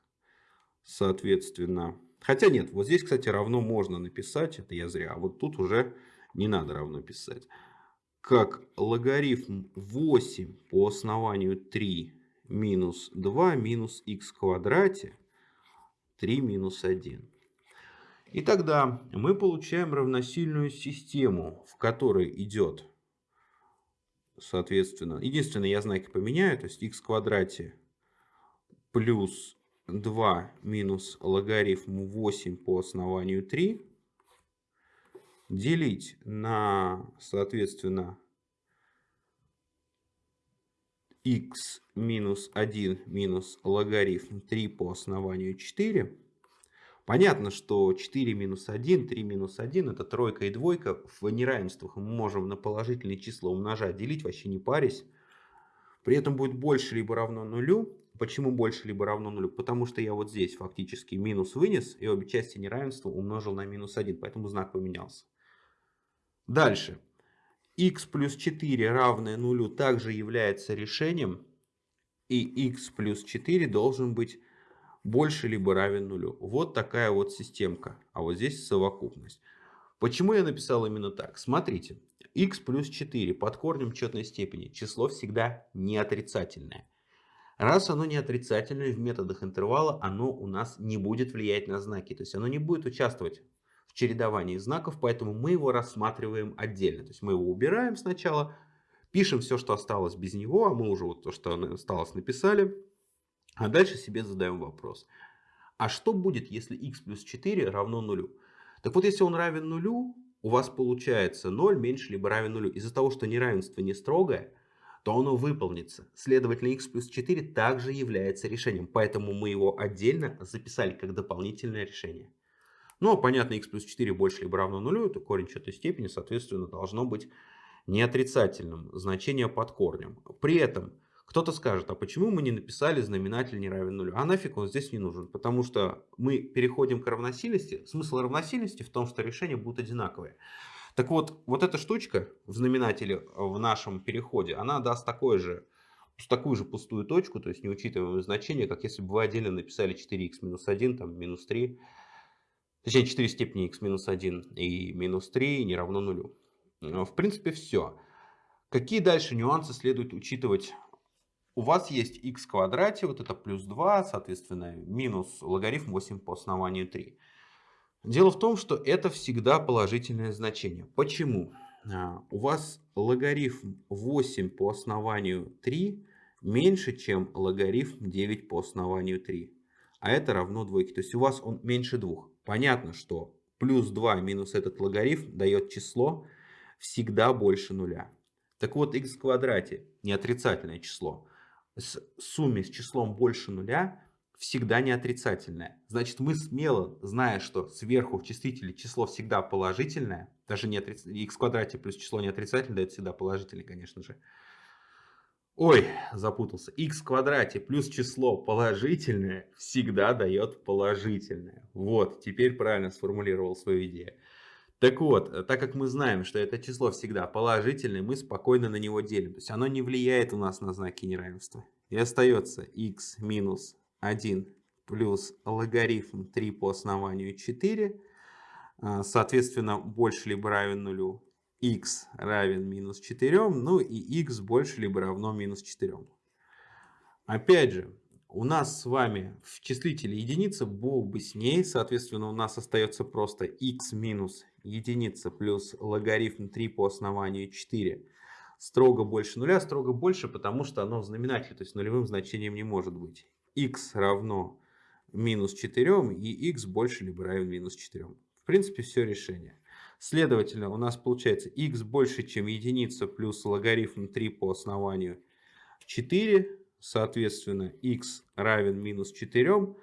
соответственно... Хотя нет, вот здесь, кстати, равно можно написать. Это я зря. А вот тут уже не надо равно писать. Как логарифм 8 по основанию 3 минус 2 минус х в квадрате 3 минус 1. И тогда мы получаем равносильную систему, в которой идет, соответственно, единственное, я знаки поменяю, то есть х в квадрате плюс 2 минус логарифм 8 по основанию 3 делить на, соответственно, x минус 1 минус логарифм 3 по основанию 4 Понятно, что 4 минус 1, 3 минус 1 это тройка и двойка. В неравенствах мы можем на положительные числа умножать, делить, вообще не парясь. При этом будет больше либо равно нулю. Почему больше либо равно нулю? Потому что я вот здесь фактически минус вынес и обе части неравенства умножил на минус 1, поэтому знак поменялся. Дальше. x плюс 4 равное нулю также является решением. И x плюс 4 должен быть больше либо равен нулю. Вот такая вот системка. А вот здесь совокупность. Почему я написал именно так? Смотрите. x плюс 4 под корнем четной степени. Число всегда не отрицательное. Раз оно не отрицательное, в методах интервала оно у нас не будет влиять на знаки. То есть оно не будет участвовать в чередовании знаков, поэтому мы его рассматриваем отдельно. То есть мы его убираем сначала, пишем все, что осталось без него, а мы уже вот то, что осталось, написали. А дальше себе задаем вопрос. А что будет, если x плюс 4 равно нулю? Так вот, если он равен нулю, у вас получается 0 меньше либо равен нулю. Из-за того, что неравенство не строгое, то оно выполнится. Следовательно, x плюс 4 также является решением. Поэтому мы его отдельно записали как дополнительное решение. Ну, а понятно, x плюс 4 больше либо равно нулю, то корень четвертой степени, соответственно, должно быть не отрицательным. Значение под корнем. При этом кто-то скажет, а почему мы не написали знаменатель не равен нулю? А нафиг он здесь не нужен? Потому что мы переходим к равносильности. Смысл равносильности в том, что решения будут одинаковые. Так вот, вот эта штучка в знаменателе в нашем переходе, она даст такое же, такую же пустую точку, то есть не учитываем значение, как если бы вы отдельно написали 4х минус 1, там минус 3, точнее 4 степени х минус 1 и минус 3 не равно нулю. В принципе, все. Какие дальше нюансы следует учитывать у вас есть x в квадрате, вот это плюс 2, соответственно, минус логарифм 8 по основанию 3. Дело в том, что это всегда положительное значение. Почему? А, у вас логарифм 8 по основанию 3 меньше, чем логарифм 9 по основанию 3. А это равно двойке. То есть у вас он меньше 2. Понятно, что плюс 2 минус этот логарифм дает число всегда больше нуля. Так вот, x в квадрате не отрицательное число. С сумме с числом больше нуля всегда не отрицательное. Значит, мы смело, зная, что сверху в числителе число всегда положительное, даже не отрицательное, x в квадрате плюс число не отрицательное дает всегда положительное, конечно же. Ой, запутался. x в квадрате плюс число положительное всегда дает положительное. Вот, теперь правильно сформулировал свою идею. Так вот, э, так как мы знаем, что это число всегда положительное, мы спокойно на него делим. То есть оно не влияет у нас на знаки неравенства. И остается x минус 1 плюс логарифм 3 по основанию 4. А, соответственно, больше либо равен нулю x равен минус 4, ну и x больше либо равно минус 4. Опять же, у нас с вами в числителе единица был бы с ней, соответственно, у нас остается просто x минус единица плюс логарифм 3 по основанию 4 строго больше нуля, строго больше, потому что оно в знаменателе, то есть нулевым значением не может быть. x равно минус 4 и x больше либо равен минус 4. В принципе, все решение. Следовательно, у нас получается x больше, чем единица плюс логарифм 3 по основанию 4. Соответственно, x равен минус 4.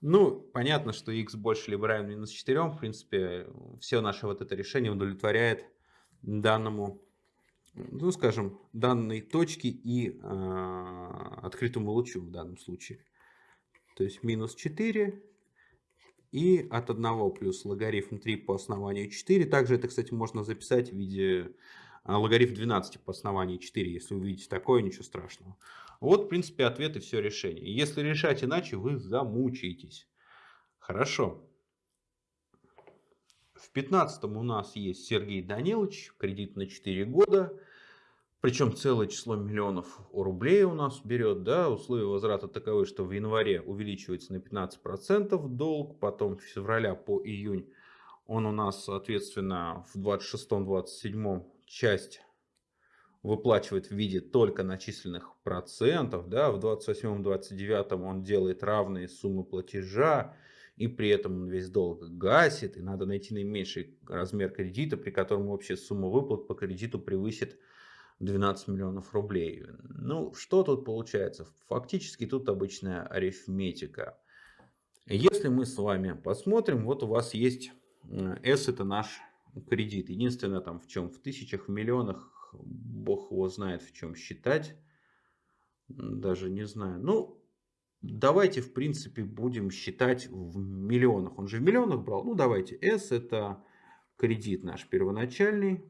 Ну, понятно, что x больше либо равен минус 4. В принципе, все наше вот это решение удовлетворяет данному, ну, скажем, данной точке и э, открытому лучу в данном случае. То есть минус 4 и от 1 плюс логарифм 3 по основанию 4. Также это, кстати, можно записать в виде логарифм 12 по основанию 4. Если увидите такое, ничего страшного. Вот, в принципе, ответ и все решение. Если решать иначе, вы замучаетесь. Хорошо. В 15 у нас есть Сергей Данилович, кредит на 4 года. Причем целое число миллионов рублей у нас берет. Да? Условия возврата таковы, что в январе увеличивается на 15% долг, потом с февраля по июнь он у нас, соответственно, в 26-27 часть выплачивает в виде только начисленных процентов. Да? В 28-29 он делает равные суммы платежа, и при этом он весь долг гасит, и надо найти наименьший размер кредита, при котором общая сумма выплат по кредиту превысит 12 миллионов рублей. Ну, что тут получается? Фактически тут обычная арифметика. Если мы с вами посмотрим, вот у вас есть S это наш кредит. Единственное там в чем? В тысячах, в миллионах, бог его знает в чем считать. Даже не знаю. Ну, давайте в принципе будем считать в миллионах. Он же в миллионах брал. Ну, давайте. S это кредит наш первоначальный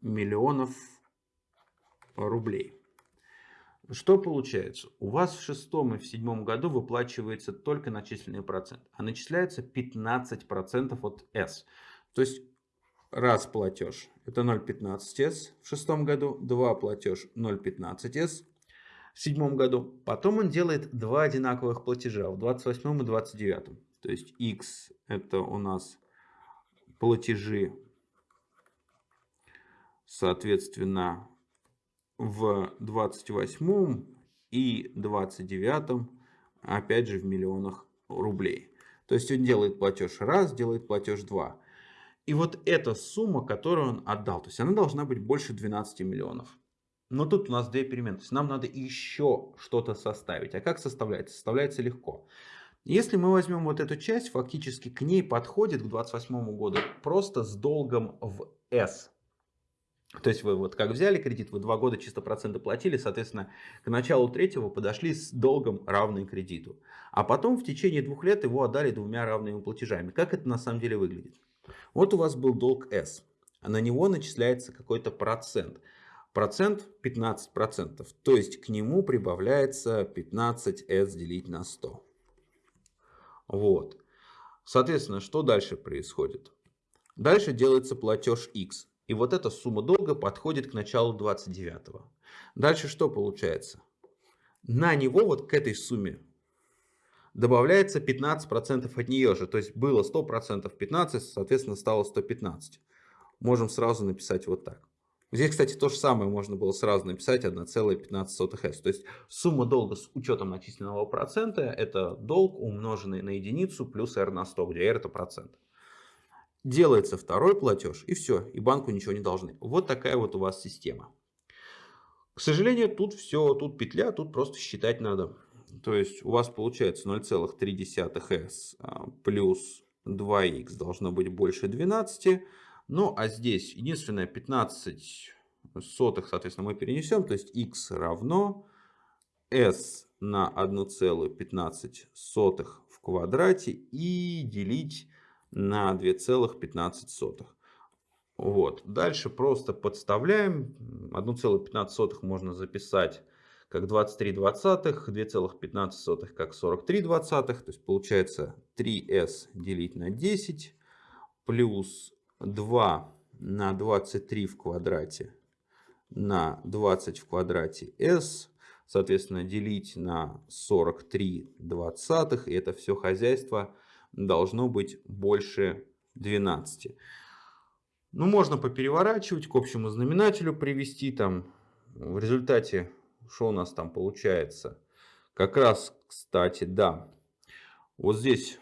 миллионов рублей. Что получается? У вас в шестом и в седьмом году выплачивается только начисленный процент, а начисляется 15% от S. То есть раз платеж это 0,15S в шестом году, два платеж 0,15S в седьмом году. Потом он делает два одинаковых платежа в 28 и 29. То есть X это у нас платежи соответственно, в 28 и 29 опять же в миллионах рублей. То есть он делает платеж раз, делает платеж два. И вот эта сумма, которую он отдал, то есть она должна быть больше 12 миллионов. Но тут у нас две перемены. То есть нам надо еще что-то составить. А как составляется? Составляется легко. Если мы возьмем вот эту часть, фактически к ней подходит к 28 году просто с долгом в S. То есть вы вот как взяли кредит, вы два года чисто проценты платили, соответственно, к началу третьего подошли с долгом равным кредиту. А потом в течение двух лет его отдали двумя равными платежами. Как это на самом деле выглядит? Вот у вас был долг S, а на него начисляется какой-то процент. Процент 15%, то есть к нему прибавляется 15S делить на 100. Вот. Соответственно, что дальше происходит? Дальше делается платеж X. И вот эта сумма долга подходит к началу 29 -го. Дальше что получается? На него, вот к этой сумме, добавляется 15% от нее же. То есть было 100%, 15, соответственно, стало 115. Можем сразу написать вот так. Здесь, кстати, то же самое можно было сразу написать 1,15s. То есть сумма долга с учетом начисленного процента это долг умноженный на единицу плюс r на 100, где r это процент. Делается второй платеж и все, и банку ничего не должны. Вот такая вот у вас система. К сожалению, тут все, тут петля, тут просто считать надо. То есть у вас получается 0,3s а, плюс 2х должно быть больше 12. Ну, а здесь единственное 15 сотых, соответственно, мы перенесем. То есть x равно s на 1,15 в квадрате и делить на 2,15. Вот. Дальше просто подставляем. 1,15 можно записать как 23 двадцатых, 2,15 как 43 двадцатых. То есть получается 3s делить на 10 плюс 2 на 23 в квадрате на 20 в квадрате s. Соответственно, делить на 43 двадцатых. И это все хозяйство должно быть больше 12. Ну, можно попереворачивать, к общему знаменателю привести. Там в результате, что у нас там получается? Как раз, кстати, да. Вот здесь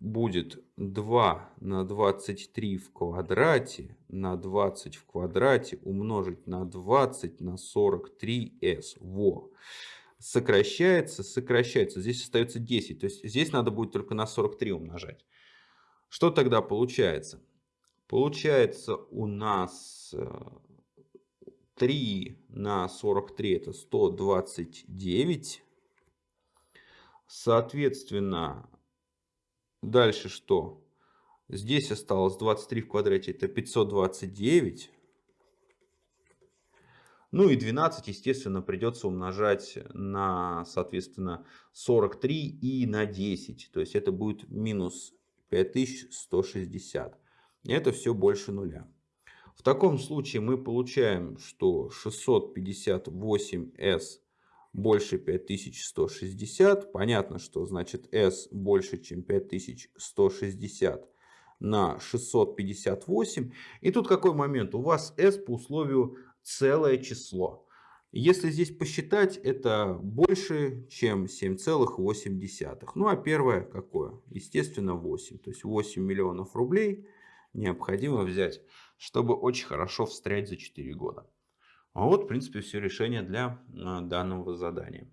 будет 2 на 23 в квадрате на 20 в квадрате умножить на 20 на 43s. Во. Сокращается, сокращается. Здесь остается 10. То есть здесь надо будет только на 43 умножать. Что тогда получается? Получается у нас 3 э, на 43 это 129. Соответственно, Дальше что? Здесь осталось 23 в квадрате, это 529. Ну и 12, естественно, придется умножать на, соответственно, 43 и на 10. То есть это будет минус 5160. И это все больше нуля. В таком случае мы получаем, что 658s больше 5160. Понятно, что значит S больше, чем 5160 на 658. И тут какой момент? У вас S по условию целое число. Если здесь посчитать, это больше, чем 7,8. Ну а первое какое? Естественно 8. То есть 8 миллионов рублей необходимо взять, чтобы очень хорошо встрять за 4 года. А вот, в принципе, все решение для а, данного задания.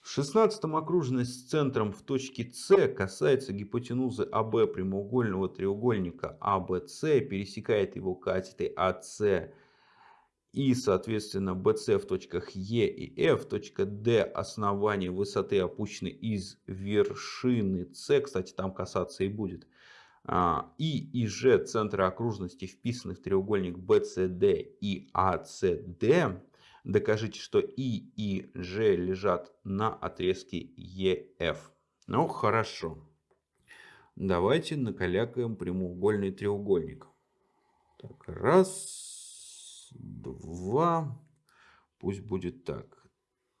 В шестнадцатом окружность с центром в точке С касается гипотенузы АБ прямоугольного треугольника АБС, пересекает его катетой АС и, соответственно, BC в точках Е и F, точка D основание высоты опущены из вершины С, кстати, там касаться и будет, и и Ж центры окружности вписаны в треугольник BCD и ACD, докажите, что И и Ж лежат на отрезке EF. Ну, хорошо. Давайте накалякаем прямоугольный треугольник. Так, раз, два, пусть будет так,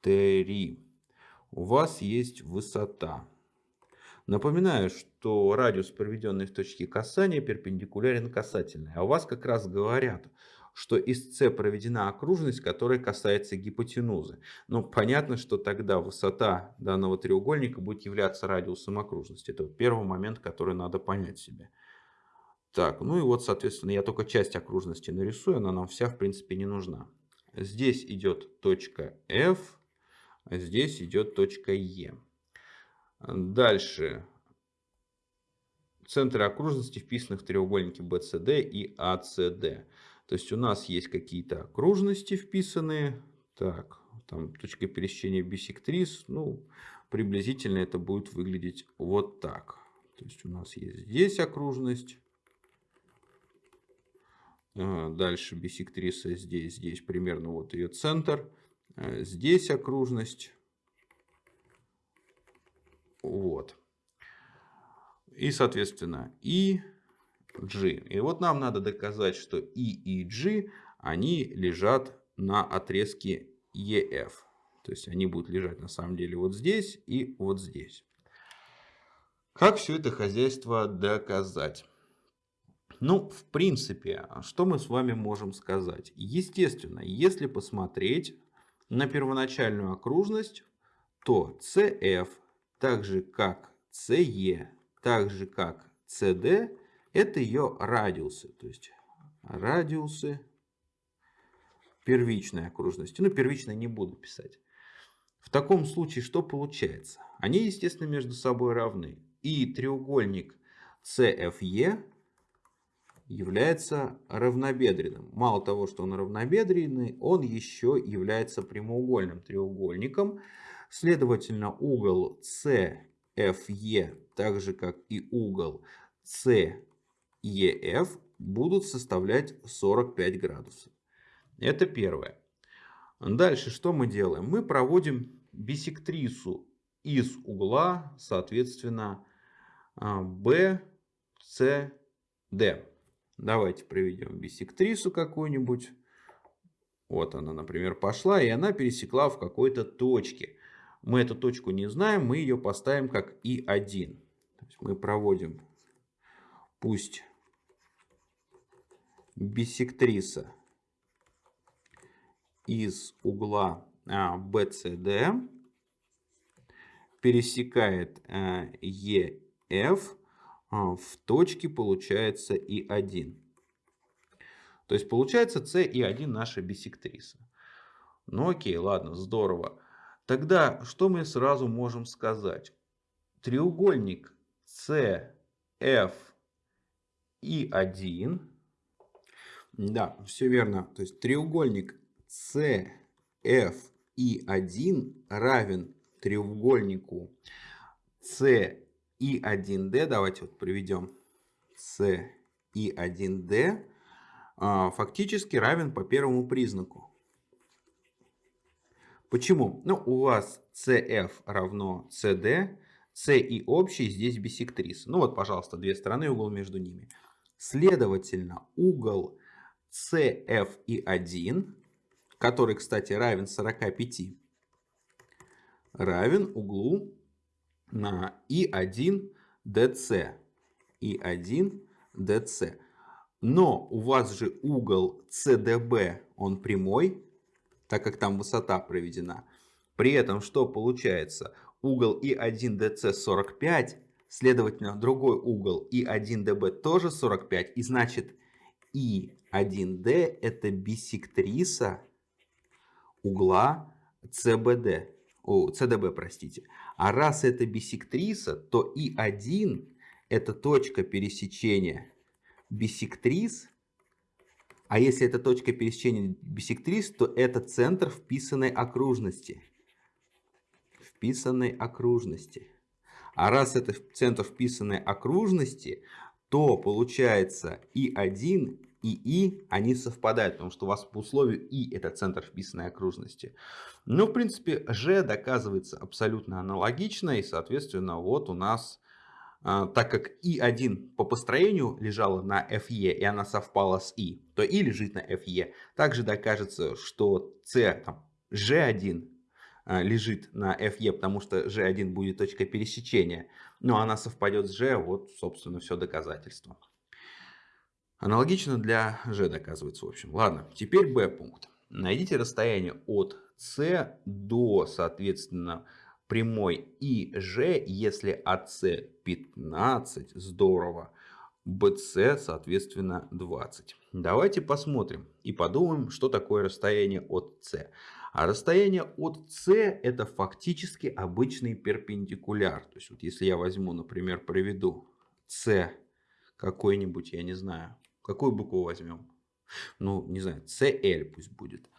три. У вас есть высота Напоминаю, что радиус, проведенный в точке касания, перпендикулярен касательной. А у вас как раз говорят, что из С проведена окружность, которая касается гипотенузы. Ну, понятно, что тогда высота данного треугольника будет являться радиусом окружности. Это первый момент, который надо понять себе. Так, ну и вот, соответственно, я только часть окружности нарисую, она нам вся, в принципе, не нужна. Здесь идет точка F, а здесь идет точка E. Дальше. Центры окружности вписаны в треугольники BCD и ACD. То есть у нас есть какие-то окружности вписанные. Так, там точка пересечения бисектрис. Ну, приблизительно это будет выглядеть вот так. То есть у нас есть здесь окружность. А, дальше бисектриса здесь, здесь примерно вот ее центр. А, здесь окружность. Вот. И, соответственно, и G. И вот нам надо доказать, что И и G, они лежат на отрезке EF. То есть они будут лежать на самом деле вот здесь и вот здесь. Как все это хозяйство доказать? Ну, в принципе, что мы с вами можем сказать? Естественно, если посмотреть на первоначальную окружность, то CF, так же как CE, так же как CD, это ее радиусы. То есть радиусы первичной окружности. Ну, первичной не буду писать. В таком случае что получается? Они, естественно, между собой равны. И треугольник CFE является равнобедренным. Мало того, что он равнобедренный, он еще является прямоугольным треугольником. Следовательно, угол CFE, так же как и угол CEF, будут составлять 45 градусов. Это первое. Дальше что мы делаем? Мы проводим бисектрису из угла, соответственно, BCD. А, Давайте проведем бисектрису какую-нибудь. Вот она, например, пошла, и она пересекла в какой-то точке. Мы эту точку не знаем, мы ее поставим как И1. мы проводим, пусть бисектриса из угла BCD а, пересекает EF а, а, в точке получается И1. То есть получается С и 1 наша бисектриса. Ну окей, ладно, здорово. Тогда что мы сразу можем сказать? Треугольник CF и 1. Да, все верно. То есть треугольник CF и 1 равен треугольнику C и 1D, давайте вот приведем С и 1D, а, фактически равен по первому признаку. Почему? Ну, у вас CF равно CD, C и общий здесь бисектриса. Ну вот, пожалуйста, две стороны, угол между ними. Следовательно, угол CF и 1, который, кстати, равен 45, равен углу на И1 DC. И1 DC. Но у вас же угол CDB, он прямой, так как там высота проведена. При этом что получается? Угол И1 DC 45, следовательно, другой угол И1 DB тоже 45. И значит, И1D это бисектриса угла CBD. О, CDB, простите. А раз это бисектриса, то И1 это точка пересечения бисектрис. А если это точка пересечения бисектрис, то это центр вписанной окружности. Вписанной окружности. А раз это центр вписанной окружности, то получается И1 и И, они совпадают, потому что у вас по условию И это центр вписанной окружности. Но, в принципе, G доказывается абсолютно аналогично, и, соответственно, вот у нас, так как И1 по построению лежала на FE, и она совпала с И, то И лежит на FE. Также докажется, что C, там, G1 а, лежит на FE, потому что G1 будет точка пересечения, но она совпадет с G, вот, собственно, все доказательство. Аналогично для G доказывается в общем. Ладно, теперь B пункт. Найдите расстояние от C до, соответственно, прямой ИЖ, если АС 15, здорово, BC, соответственно, 20. Давайте посмотрим и подумаем, что такое расстояние от С. А расстояние от С это фактически обычный перпендикуляр. То есть вот если я возьму, например, проведу С какой-нибудь, я не знаю, Какую букву возьмем? Ну, не знаю, CL пусть будет.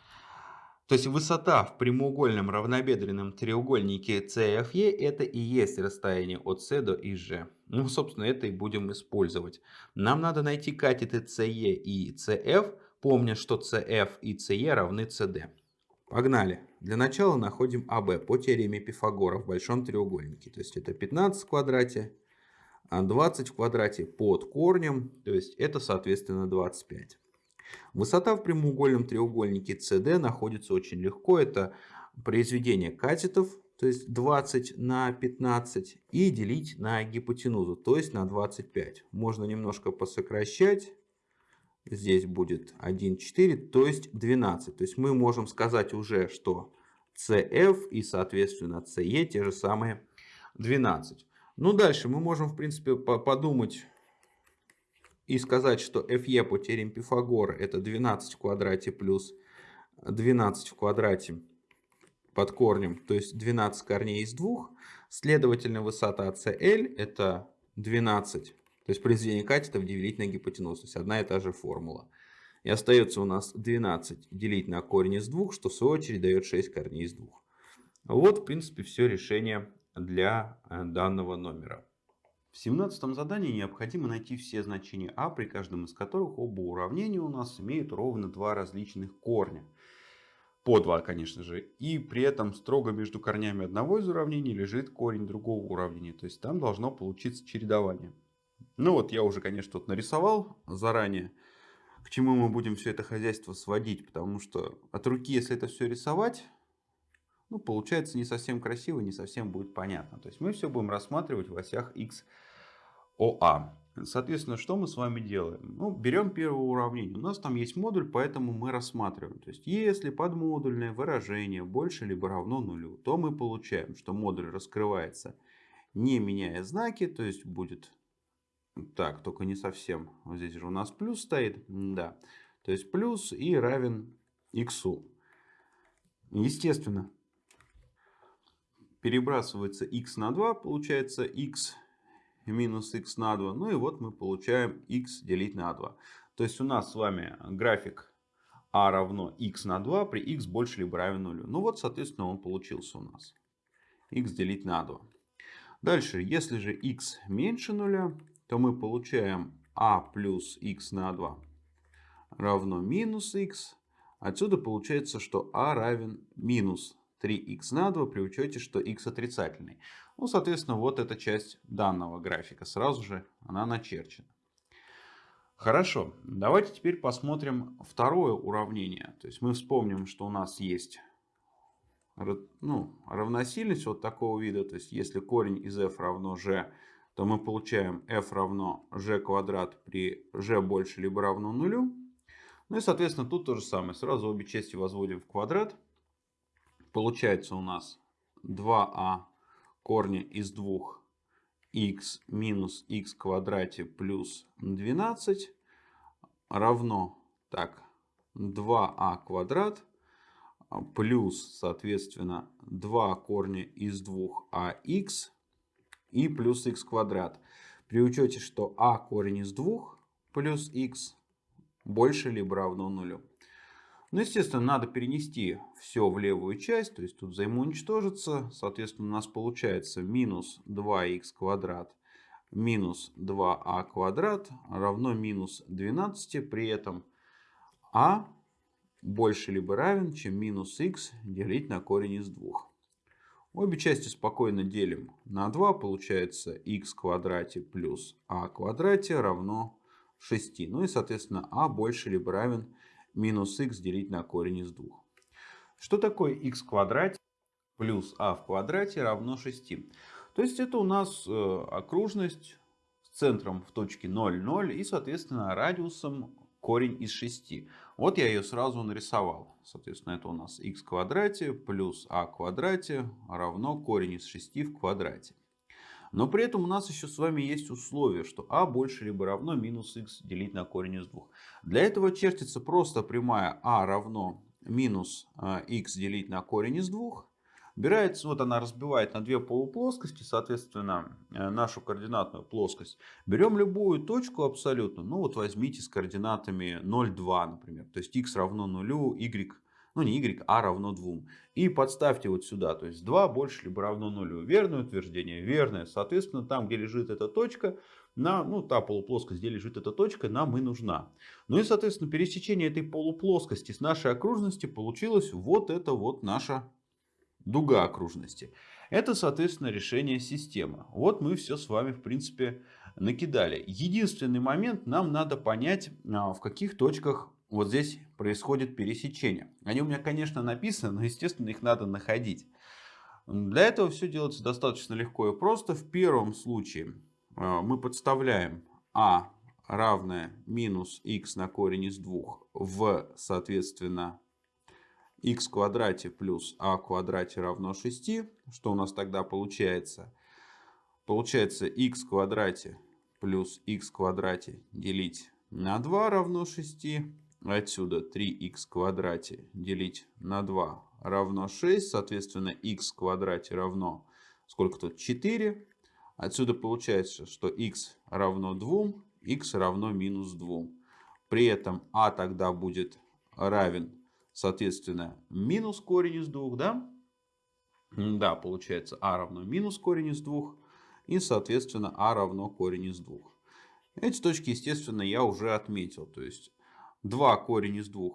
То есть высота в прямоугольном равнобедренном треугольнике CFE это и есть расстояние от C до ИЖ. Ну, собственно, это и будем использовать. Нам надо найти катеты CE и CF, помня, что CF и CE равны CD. Погнали. Для начала находим АБ по теореме Пифагора в большом треугольнике. То есть это 15 в квадрате 20 а в квадрате под корнем, то есть это соответственно 25. Высота в прямоугольном треугольнике CD находится очень легко, это произведение катетов, то есть 20 на 15, и делить на гипотенузу, то есть на 25. Можно немножко посокращать. Здесь будет 1,4, то есть 12. То есть мы можем сказать уже, что CF и, соответственно, CE те же самые 12. Ну, дальше мы можем, в принципе, подумать и сказать, что FE по теореме Пифагора это 12 в квадрате плюс 12 в квадрате под корнем, то есть 12 корней из 2. Следовательно, высота CL это 12, то есть произведение катетов делить на гипотенузу, то есть одна и та же формула. И остается у нас 12 делить на корень из 2, что в свою очередь дает 6 корней из 2. Вот, в принципе, все решение для э, данного номера. В 17 задании необходимо найти все значения а, при каждом из которых оба уравнения у нас имеют ровно два различных корня. По два, конечно же. И при этом строго между корнями одного из уравнений лежит корень другого уравнения. То есть там должно получиться чередование. Ну вот я уже, конечно, тут нарисовал заранее, к чему мы будем все это хозяйство сводить. Потому что от руки, если это все рисовать, ну, получается не совсем красиво, не совсем будет понятно. То есть мы все будем рассматривать в осях x, ОА. Соответственно, что мы с вами делаем? Ну, берем первое уравнение. У нас там есть модуль, поэтому мы рассматриваем. То есть, если подмодульное выражение больше либо равно нулю, то мы получаем, что модуль раскрывается не меняя знаки. То есть, будет так, только не совсем. Вот здесь же у нас плюс стоит. Да. То есть, плюс и равен x. Естественно, перебрасывается x на 2, получается x минус x на 2. Ну и вот мы получаем x делить на 2. То есть у нас с вами график а равно x на 2 при x больше либо равен нулю. Ну вот, соответственно, он получился у нас. x делить на 2. Дальше, если же x меньше нуля, то мы получаем а плюс x на 2 равно минус x. Отсюда получается, что а равен минус 3х на 2 при учете, что x отрицательный. Ну, соответственно, вот эта часть данного графика. Сразу же она начерчена. Хорошо, давайте теперь посмотрим второе уравнение. То есть мы вспомним, что у нас есть ну, равносильность вот такого вида. То есть если корень из f равно g, то мы получаем f равно g квадрат при g больше либо равно нулю. Ну и соответственно тут то же самое. Сразу обе части возводим в квадрат. Получается у нас 2а корня из 2 x минус x квадрате плюс 12 равно так 2а квадрат плюс соответственно 2 корня из 2ах и плюс x квадрат. При учете, что а корень из 2 плюс x больше либо равно нулю. Ну, естественно, надо перенести все в левую часть, то есть тут взаимоуничтожится. Соответственно, у нас получается минус 2х квадрат минус 2а квадрат равно минус 12. При этом а больше либо равен, чем минус х делить на корень из 2. Обе части спокойно делим на 2. Получается х квадрате плюс а квадрате равно 6. Ну и, соответственно, а больше либо равен минус х делить на корень из 2. Что такое х в квадрате плюс а в квадрате равно 6? То есть это у нас э, окружность с центром в точке 0, 0 и соответственно радиусом корень из 6. Вот я ее сразу нарисовал. Соответственно это у нас х в квадрате плюс а в квадрате равно корень из 6 в квадрате. Но при этом у нас еще с вами есть условие, что а больше либо равно минус х делить на корень из 2. Для этого чертится просто прямая а равно минус х э, делить на корень из 2. Убирается, вот она разбивает на две полуплоскости, соответственно, э, нашу координатную плоскость. Берем любую точку абсолютно, ну вот возьмите с координатами 0,2, например. То есть x равно 0, y ну не y, а равно 2. И подставьте вот сюда, то есть 2 больше либо равно 0. Верное утверждение? Верное. Соответственно, там, где лежит эта точка, на, ну, та полуплоскость, где лежит эта точка, нам и нужна. Ну и, соответственно, пересечение этой полуплоскости с нашей окружности получилось вот это вот наша дуга окружности. Это, соответственно, решение системы. Вот мы все с вами, в принципе, накидали. Единственный момент, нам надо понять, а, в каких точках вот здесь происходит пересечение. Они у меня, конечно, написаны, но, естественно, их надо находить. Для этого все делается достаточно легко и просто. В первом случае э, мы подставляем а равное минус x на корень из 2 в, соответственно, x квадрате плюс а квадрате равно 6. Что у нас тогда получается? Получается x квадрате плюс x квадрате делить на 2 равно 6. Отсюда 3х в квадрате делить на 2 равно 6. Соответственно, x в квадрате равно, сколько тут, 4. Отсюда получается, что x равно 2, x равно минус 2. При этом а тогда будет равен, соответственно, минус корень из 2, да? Да, получается а равно минус корень из 2. И, соответственно, а равно корень из 2. Эти точки, естественно, я уже отметил. То есть 2 корень из 2.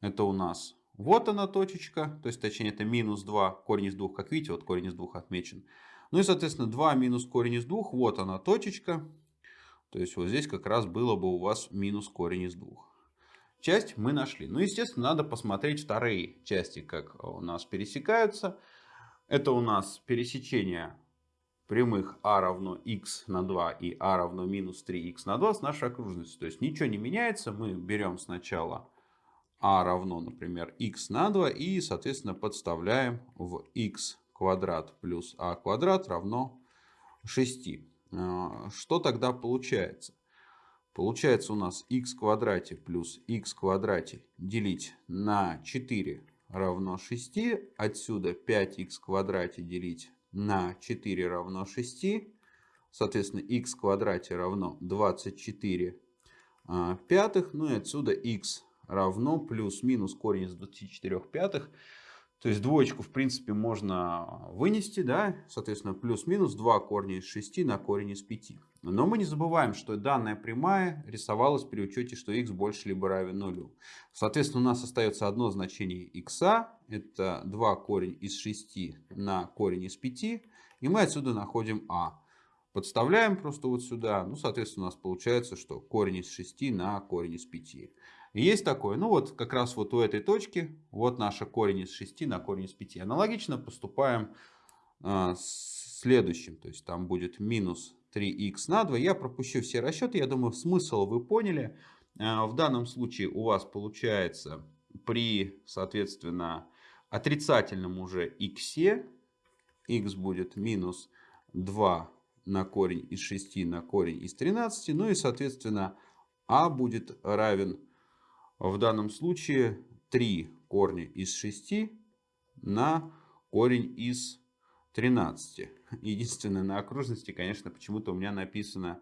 Это у нас вот она точечка. То есть, точнее, это минус 2 корень из 2. Как видите, вот корень из 2 отмечен. Ну и, соответственно, 2 минус корень из 2. Вот она точечка. То есть, вот здесь как раз было бы у вас минус корень из 2. Часть мы нашли. Ну, естественно, надо посмотреть вторые части, как у нас пересекаются. Это у нас пересечение прямых а равно x на 2 и а равно минус 3x на 2 с нашей окружностью. То есть ничего не меняется. Мы берем сначала а равно, например, x на 2 и, соответственно, подставляем в x квадрат плюс а квадрат равно 6. А, что тогда получается? Получается у нас x квадрате плюс x квадрате делить на 4 равно 6. Отсюда 5x в квадрате делить на 4 равно 6. Соответственно, x в квадрате равно 24 а, пятых. Ну и отсюда x равно плюс-минус корень из 24 пятых. То есть двоечку, в принципе, можно вынести, да, соответственно, плюс-минус 2 корня из 6 на корень из 5. Но мы не забываем, что данная прямая рисовалась при учете, что x больше либо равен нулю. Соответственно, у нас остается одно значение x, это 2 корень из 6 на корень из 5, и мы отсюда находим а. Подставляем просто вот сюда, ну, соответственно, у нас получается, что корень из 6 на корень из 5. Есть такое. Ну вот как раз вот у этой точки, вот наша корень из 6 на корень из 5. Аналогично поступаем а, с следующим. То есть там будет минус 3х на 2. Я пропущу все расчеты. Я думаю, смысл вы поняли. А, в данном случае у вас получается при, соответственно, отрицательном уже х, х будет минус 2 на корень из 6 на корень из 13. Ну и, соответственно, а будет равен в данном случае 3 корня из 6 на корень из 13. Единственное, на окружности, конечно, почему-то у меня написано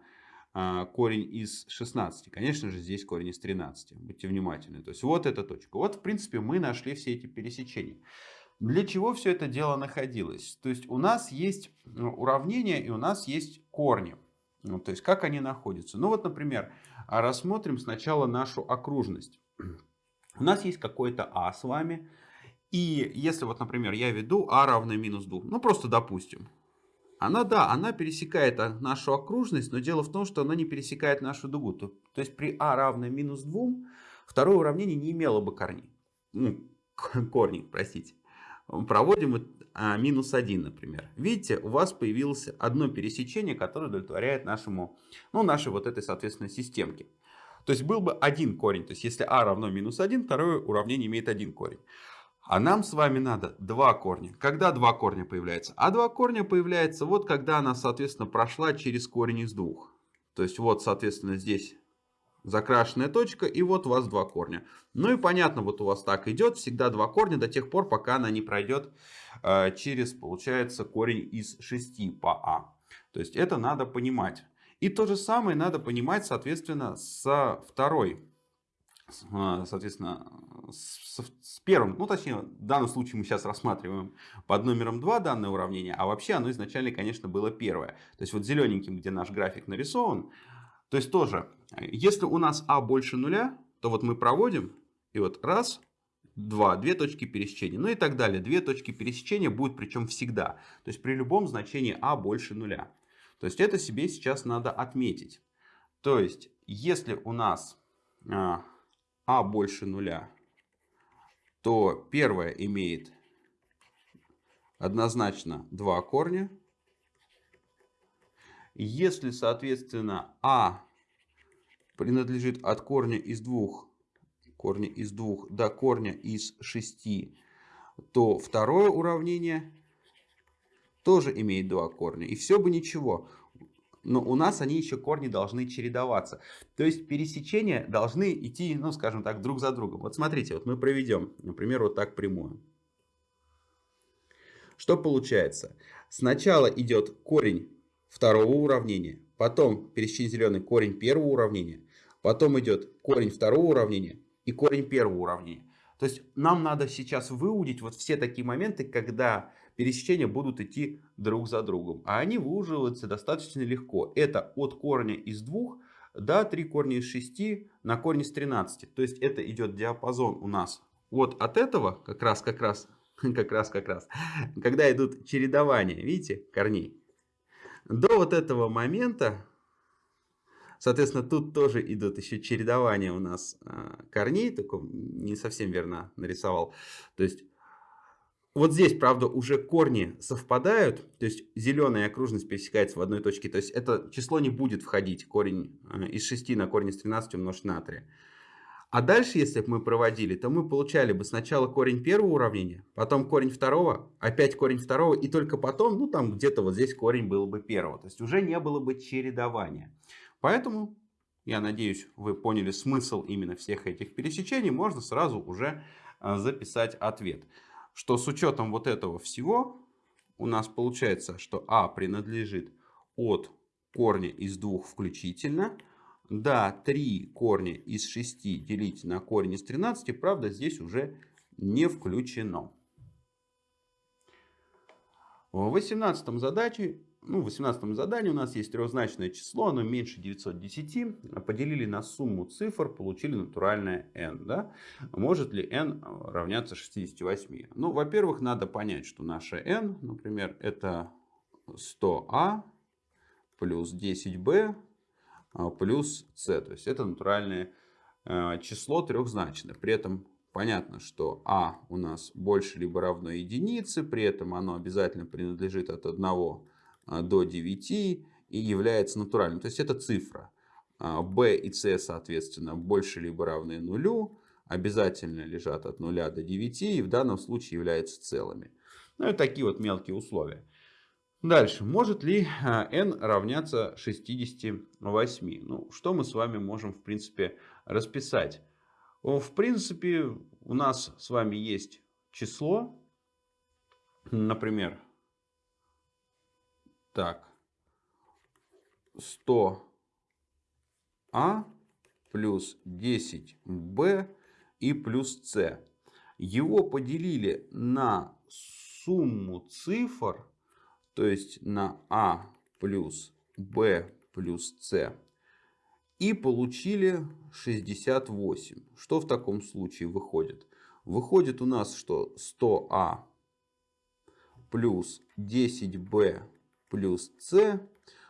а, корень из 16. Конечно же, здесь корень из 13. Будьте внимательны. То есть, вот эта точка. Вот, в принципе, мы нашли все эти пересечения. Для чего все это дело находилось? То есть, у нас есть ну, уравнение и у нас есть корни. Ну, то есть, как они находятся? Ну, вот, например, рассмотрим сначала нашу окружность. У нас есть какой-то а с вами. И если вот, например, я веду а равно минус 2, ну просто допустим. Она, да, она пересекает нашу окружность, но дело в том, что она не пересекает нашу дугу. То, то есть при а равно минус 2 второе уравнение не имело бы корней. Ну, корней, простите. Проводим а, минус 1, например. Видите, у вас появилось одно пересечение, которое удовлетворяет нашему, ну, нашей вот этой, соответственно, системке. То есть был бы один корень. То есть если а равно минус 1, второе уравнение имеет один корень. А нам с вами надо два корня. Когда два корня появляются? А два корня появляются вот когда она, соответственно, прошла через корень из двух. То есть вот, соответственно, здесь закрашенная точка, и вот у вас два корня. Ну и понятно, вот у вас так идет, всегда два корня до тех пор, пока она не пройдет э, через, получается, корень из 6 по а. То есть это надо понимать. И то же самое надо понимать, соответственно, со второй. А, соответственно, с, с первым, ну точнее, в данном случае мы сейчас рассматриваем под номером 2 данное уравнение, а вообще оно изначально, конечно, было первое. То есть вот зелененьким, где наш график нарисован, то есть тоже, если у нас а больше нуля, то вот мы проводим, и вот раз, два, две точки пересечения, ну и так далее. Две точки пересечения будут причем всегда, то есть при любом значении а больше нуля. То есть это себе сейчас надо отметить. То есть если у нас а, а больше нуля, то первое имеет однозначно два корня. Если, соответственно, а принадлежит от корня из двух, корня из двух до корня из шести, то второе уравнение тоже имеет два корня. И все бы ничего. Но у нас они еще корни должны чередоваться. То есть пересечения должны идти, ну скажем так, друг за другом. Вот смотрите, вот мы проведем, например, вот так прямую. Что получается? Сначала идет корень второго уравнения, потом пересечение зеленый корень первого уравнения, потом идет корень второго уравнения и корень первого уравнения. То есть нам надо сейчас выудить вот все такие моменты, когда пересечения будут идти друг за другом. А они выуживаются достаточно легко. Это от корня из двух до 3 корня из 6 на корень из 13. То есть это идет диапазон у нас вот от этого как раз, как раз, как раз, как раз, когда идут чередования, видите, корней, до вот этого момента Соответственно, тут тоже идут еще чередования у нас а, корней, только не совсем верно нарисовал. То есть вот здесь, правда, уже корни совпадают, то есть зеленая окружность пересекается в одной точке, то есть это число не будет входить, корень а, из 6 на корень из 13 умножить на 3. А дальше, если бы мы проводили, то мы получали бы сначала корень первого уравнения, потом корень второго, опять корень второго, и только потом, ну там где-то вот здесь корень был бы первого. То есть уже не было бы чередования. Поэтому, я надеюсь, вы поняли смысл именно всех этих пересечений. Можно сразу уже а, записать ответ. Что с учетом вот этого всего, у нас получается, что А принадлежит от корня из двух включительно. Да, 3 корня из 6 делить на корень из 13, правда, здесь уже не включено. В 18 задаче ну, в 18 задании у нас есть трехзначное число, оно меньше 910. Поделили на сумму цифр, получили натуральное n. Да? Может ли n равняться 68? Ну, во-первых, надо понять, что наше n, например, это 100а плюс 10b а, плюс c. То есть это натуральное э, число трехзначное. При этом понятно, что а у нас больше либо равно единице, при этом оно обязательно принадлежит от 1 а, до 9 и является натуральным. То есть это цифра. А, b и c, соответственно, больше либо равны нулю, обязательно лежат от 0 до 9 и в данном случае являются целыми. Ну и такие вот мелкие условия. Дальше. Может ли а, n равняться 68? Ну, что мы с вами можем, в принципе, расписать? В принципе, у нас с вами есть число, например, так. 100а плюс 10b и плюс c. Его поделили на сумму цифр, то есть на а плюс b плюс c. И получили 68. Что в таком случае выходит? Выходит у нас, что 100а плюс 10b плюс c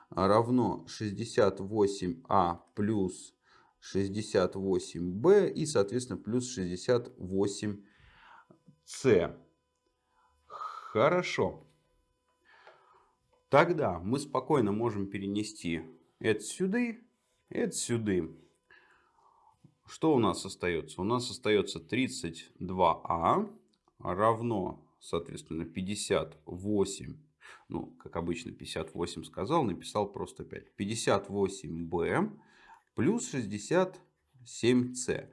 равно 68а плюс 68b и, соответственно, плюс 68c. Хорошо. Тогда мы спокойно можем перенести это сюда, это сюда. Что у нас остается? У нас остается 32а равно, соответственно, 58 ну, как обычно, 58 сказал, написал просто 5. 58b плюс 67c.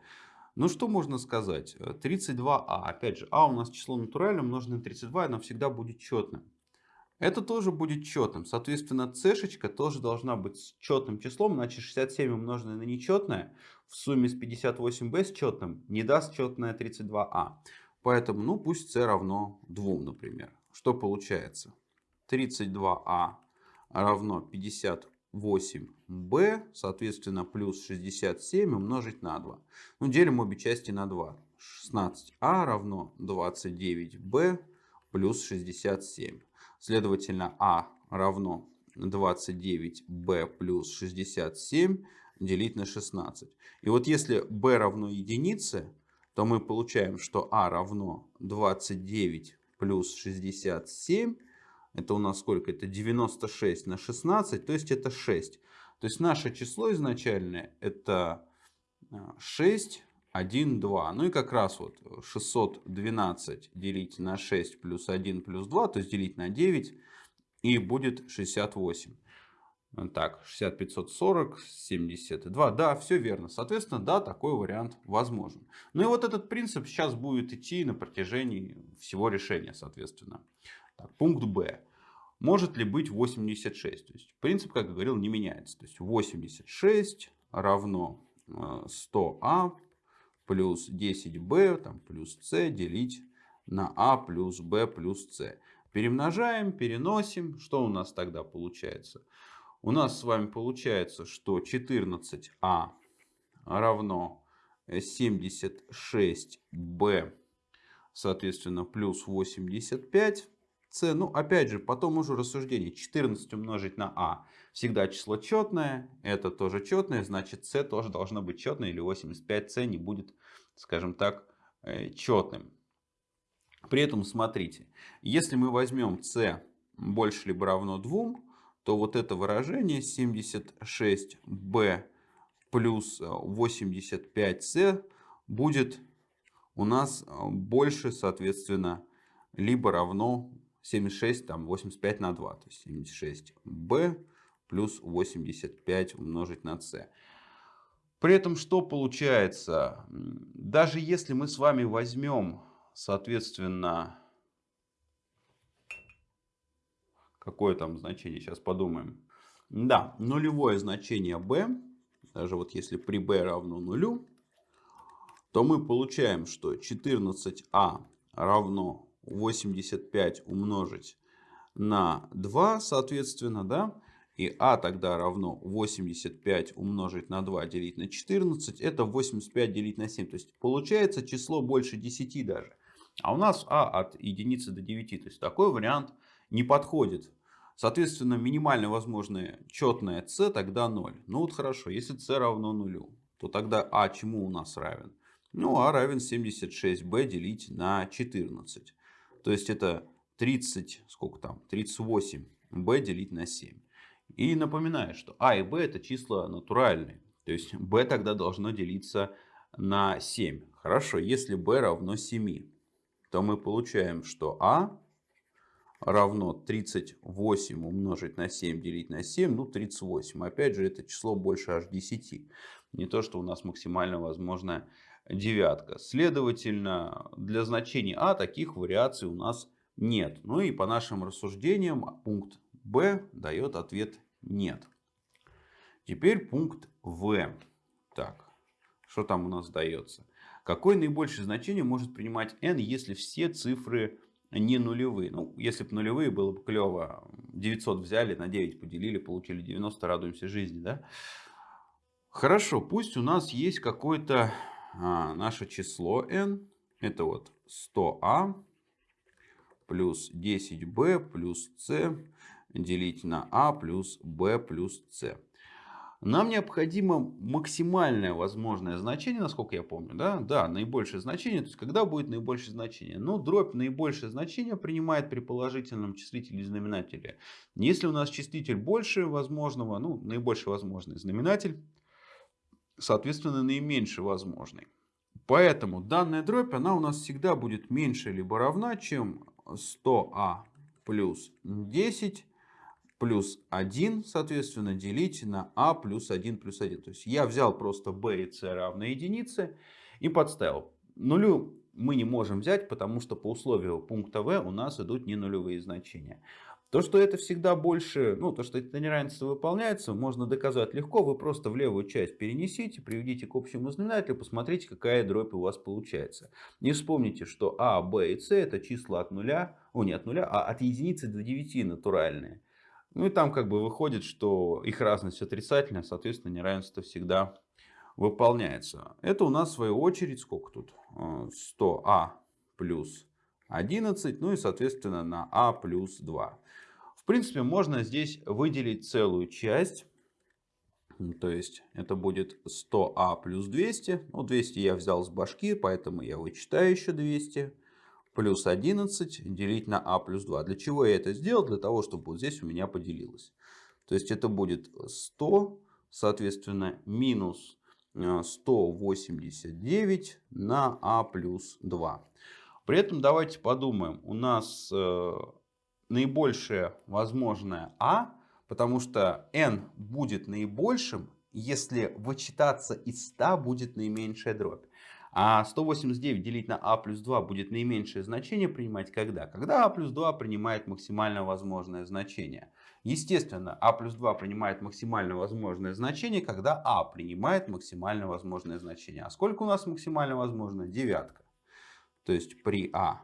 Ну, что можно сказать? 32а. Опять же, а у нас число натуральное, умноженное на 32, оно всегда будет четным. Это тоже будет четным. Соответственно, c тоже должна быть четным числом, иначе 67 умноженное на нечетное в сумме с 58b с четным не даст четное 32а. Поэтому, ну, пусть c равно 2, например. Что получается? 32а равно 58b, соответственно, плюс 67 умножить на 2. Ну, делим обе части на 2. 16а равно 29b плюс 67. Следовательно, а равно 29b плюс 67 делить на 16. И вот если b равно единице, то мы получаем, что а равно 29 плюс 67. Это у нас сколько? Это 96 на 16, то есть это 6. То есть наше число изначальное это 6, 1, 2. Ну и как раз вот 612 делить на 6 плюс 1 плюс 2, то есть делить на 9 и будет 68. Так, 60, 540, 72. Да, все верно. Соответственно, да, такой вариант возможен. Ну и вот этот принцип сейчас будет идти на протяжении всего решения, соответственно. Так, пункт Б. Может ли быть 86? То есть принцип, как я говорил, не меняется. То есть 86 равно 100а э, плюс 10b там, плюс c делить на а плюс b плюс c. Перемножаем, переносим. Что у нас тогда получается? У нас с вами получается, что 14а равно 76b, соответственно, плюс 85 Ну, опять же, потом уже рассуждение. 14 умножить на а. Всегда число четное. Это тоже четное. Значит, c тоже должно быть четное. Или 85c не будет, скажем так, э, четным. При этом, смотрите. Если мы возьмем c больше либо равно 2, то вот это выражение 76b плюс 85c будет у нас больше, соответственно, либо равно 76, там 85 на 2. То есть 76b плюс 85 умножить на c. При этом что получается? Даже если мы с вами возьмем, соответственно, Какое там значение? Сейчас подумаем. Да, нулевое значение b, даже вот если при b равно нулю, то мы получаем, что 14а равно 85 умножить на 2, соответственно, да, и а тогда равно 85 умножить на 2 делить на 14, это 85 делить на 7. То есть получается число больше 10 даже. А у нас а от единицы до 9. То есть такой вариант не подходит. Соответственно, минимально возможное четное c тогда 0. Ну вот хорошо, если c равно нулю, то тогда а чему у нас равен? Ну, а равен 76b делить на 14. То есть это 30, сколько там, 38b делить на 7. И напоминаю, что а и b это числа натуральные. То есть b тогда должно делиться на 7. Хорошо, если b равно 7, то мы получаем, что а равно 38 умножить на 7 делить на 7, ну 38. Опять же, это число больше аж 10. Не то, что у нас максимально возможная девятка. Следовательно, для значения а таких вариаций у нас нет. Ну и по нашим рассуждениям пункт Б дает ответ нет. Теперь пункт В. Так, что там у нас дается? Какое наибольшее значение может принимать n, если все цифры не нулевые. Ну, если бы нулевые, было бы клево. 900 взяли, на 9 поделили, получили 90, радуемся жизни, да? Хорошо, пусть у нас есть какое-то а, наше число n. Это вот 100а плюс 10b плюс c делить на а плюс b плюс c. Нам необходимо максимальное возможное значение, насколько я помню. Да, да наибольшее значение. То есть, когда будет наибольшее значение? Ну, дробь наибольшее значение принимает при положительном числителе и знаменателе. Если у нас числитель больше возможного, ну, наибольший возможный знаменатель, соответственно, наименьший возможный. Поэтому данная дробь, она у нас всегда будет меньше либо равна, чем 100а плюс 10 плюс 1, соответственно, делить на а плюс 1 плюс 1. То есть я взял просто b и c равно единице и подставил. Нулю мы не можем взять, потому что по условию пункта v у нас идут не нулевые значения. То, что это всегда больше, ну, то, что это неравенство выполняется, можно доказать легко. Вы просто в левую часть перенесите, приведите к общему знаменателю, посмотрите, какая дробь у вас получается. Не вспомните, что а, b и c это числа от нуля, о, не от нуля, а от единицы до 9 натуральные. Ну и там как бы выходит, что их разность отрицательная, соответственно неравенство всегда выполняется. Это у нас в свою очередь сколько тут? 100а э, плюс 11, ну и соответственно на а плюс 2. Принципе можно здесь выделить целую часть То есть это будет 100а плюс 200. Ну, 200 я взял с башки, поэтому я вычитаю еще 200. Плюс 11 делить на а плюс 2. Для чего я это сделал? Для того, чтобы вот здесь у меня поделилось. То есть это будет 100, соответственно, минус 189 э, на а плюс 2. При этом давайте подумаем. У нас э, наибольшее возможное а Потому что n будет наибольшим, если вычитаться из 100 будет наименьшая дробь. А 189 делить на а плюс 2 будет наименьшее значение принимать когда? Когда а плюс 2 принимает максимально возможное значение. Естественно, а плюс 2 принимает максимально возможное значение, когда а принимает максимально возможное значение. А сколько у нас максимально возможно? Девятка. То есть при а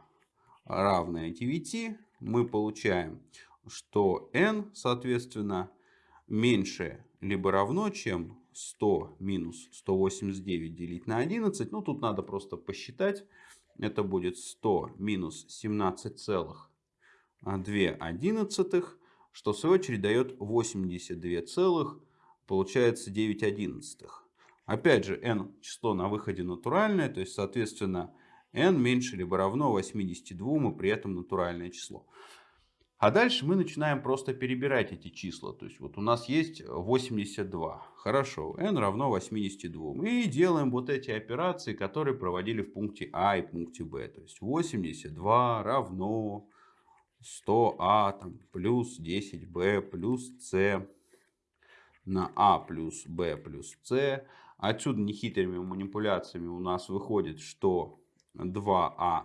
равное 9 мы получаем что n, соответственно, меньше либо равно, чем 100 минус 189 делить на 11. Ну, тут надо просто посчитать. Это будет 100 минус 17,2, что в свою очередь дает 82 целых, получается 9 одиннадцатых. Опять же, n число на выходе натуральное, то есть, соответственно, n меньше либо равно 82 и при этом натуральное число. А дальше мы начинаем просто перебирать эти числа. То есть вот у нас есть 82. Хорошо, n равно 82. И делаем вот эти операции, которые проводили в пункте А и пункте Б. То есть 82 равно 100А там, плюс 10b плюс c на А плюс b плюс c. Отсюда нехитрыми манипуляциями у нас выходит, что 2А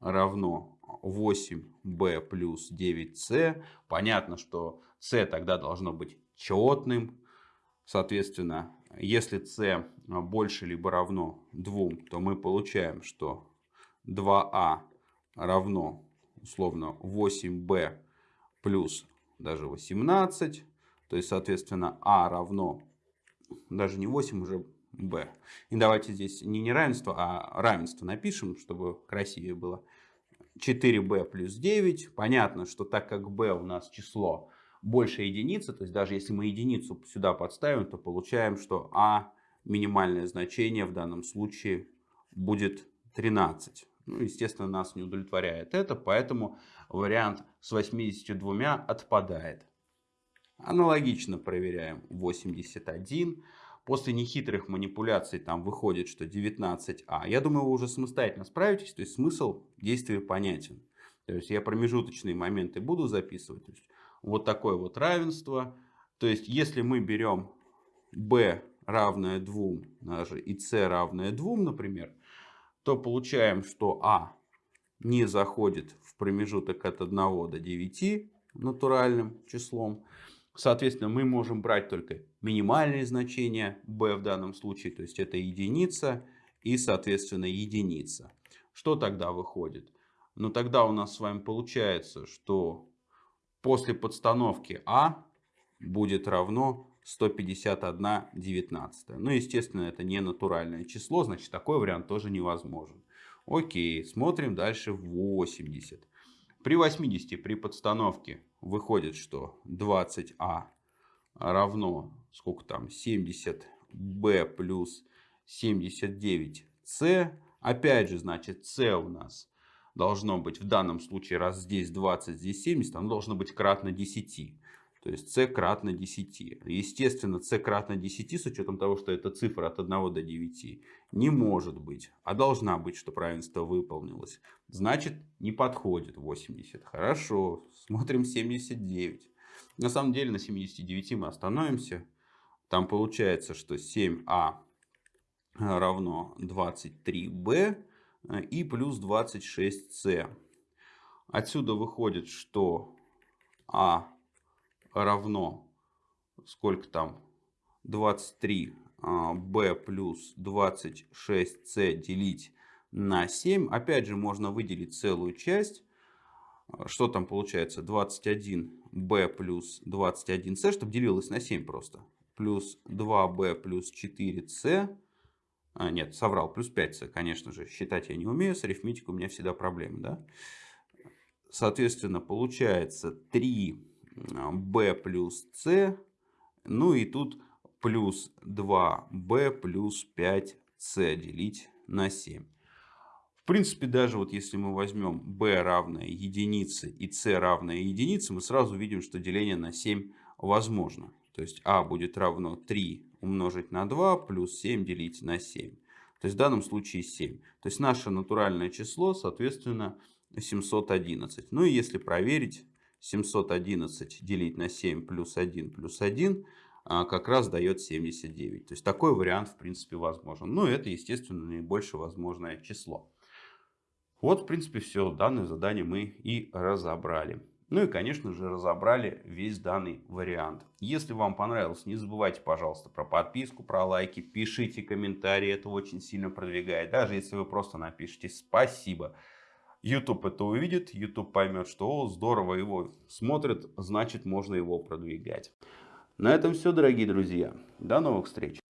равно 8b плюс 9c. Понятно, что c тогда должно быть четным. Соответственно, если c больше либо равно 2, то мы получаем, что 2a равно условно 8b плюс даже 18. То есть, соответственно, а равно даже не 8, уже b. И давайте здесь не неравенство, а равенство напишем, чтобы красивее было. 4b плюс 9. Понятно, что так как b у нас число больше единицы, то есть даже если мы единицу сюда подставим, то получаем, что а минимальное значение в данном случае будет 13. Ну, естественно, нас не удовлетворяет это, поэтому вариант с 82 отпадает. Аналогично проверяем 81. После нехитрых манипуляций там выходит, что 19а. Я думаю, вы уже самостоятельно справитесь. То есть смысл действия понятен. То есть я промежуточные моменты буду записывать. То есть вот такое вот равенство. То есть если мы берем b равное 2 даже и c равное 2, например, то получаем, что а не заходит в промежуток от 1 до 9 натуральным числом. Соответственно, мы можем брать только минимальные значения b в данном случае, то есть это единица и, соответственно, единица. Что тогда выходит? Ну, тогда у нас с вами получается, что после подстановки а будет равно 151 19. Ну, естественно, это не натуральное число, значит, такой вариант тоже невозможен. Окей, смотрим дальше 80. При 80 при подстановке выходит, что 20а равно, сколько там, 70b плюс 79c. Опять же, значит, c у нас должно быть в данном случае, раз здесь 20, здесь 70, оно должно быть кратно 10. То есть c кратно 10. Естественно, c кратно 10 с учетом того, что это цифра от 1 до 9 не может быть, а должна быть, что равенство выполнилось. Значит, не подходит 80. Хорошо, смотрим 79. На самом деле на 79 мы остановимся. Там получается, что 7а равно 23b и плюс 26c. Отсюда выходит, что а равно сколько там 23 b а, плюс 26c делить на 7. Опять же можно выделить целую часть. Что там получается? 21b плюс 21c, чтобы делилось на 7 просто. Плюс 2b плюс 4c. А, нет, соврал, плюс 5c, конечно же. Считать я не умею, с арифметикой у меня всегда проблемы. Да? Соответственно, получается 3 b плюс c. Ну и тут плюс 2b плюс 5c делить на 7. В принципе, даже вот если мы возьмем b равное единице и c равное единице, мы сразу видим, что деление на 7 возможно. То есть а будет равно 3 умножить на 2 плюс 7 делить на 7. То есть в данном случае 7. То есть наше натуральное число, соответственно, 711. Ну и если проверить, 711 делить на 7 плюс 1 плюс 1 а, как раз дает 79. То есть такой вариант в принципе возможен. Но это, естественно, наибольшее возможное число. Вот, в принципе, все. Данное задание мы и разобрали. Ну и, конечно же, разобрали весь данный вариант. Если вам понравилось, не забывайте, пожалуйста, про подписку, про лайки, пишите комментарии, это очень сильно продвигает. Даже если вы просто напишите «спасибо», YouTube это увидит, YouTube поймет, что о, здорово его смотрят, значит можно его продвигать. На этом все, дорогие друзья. До новых встреч.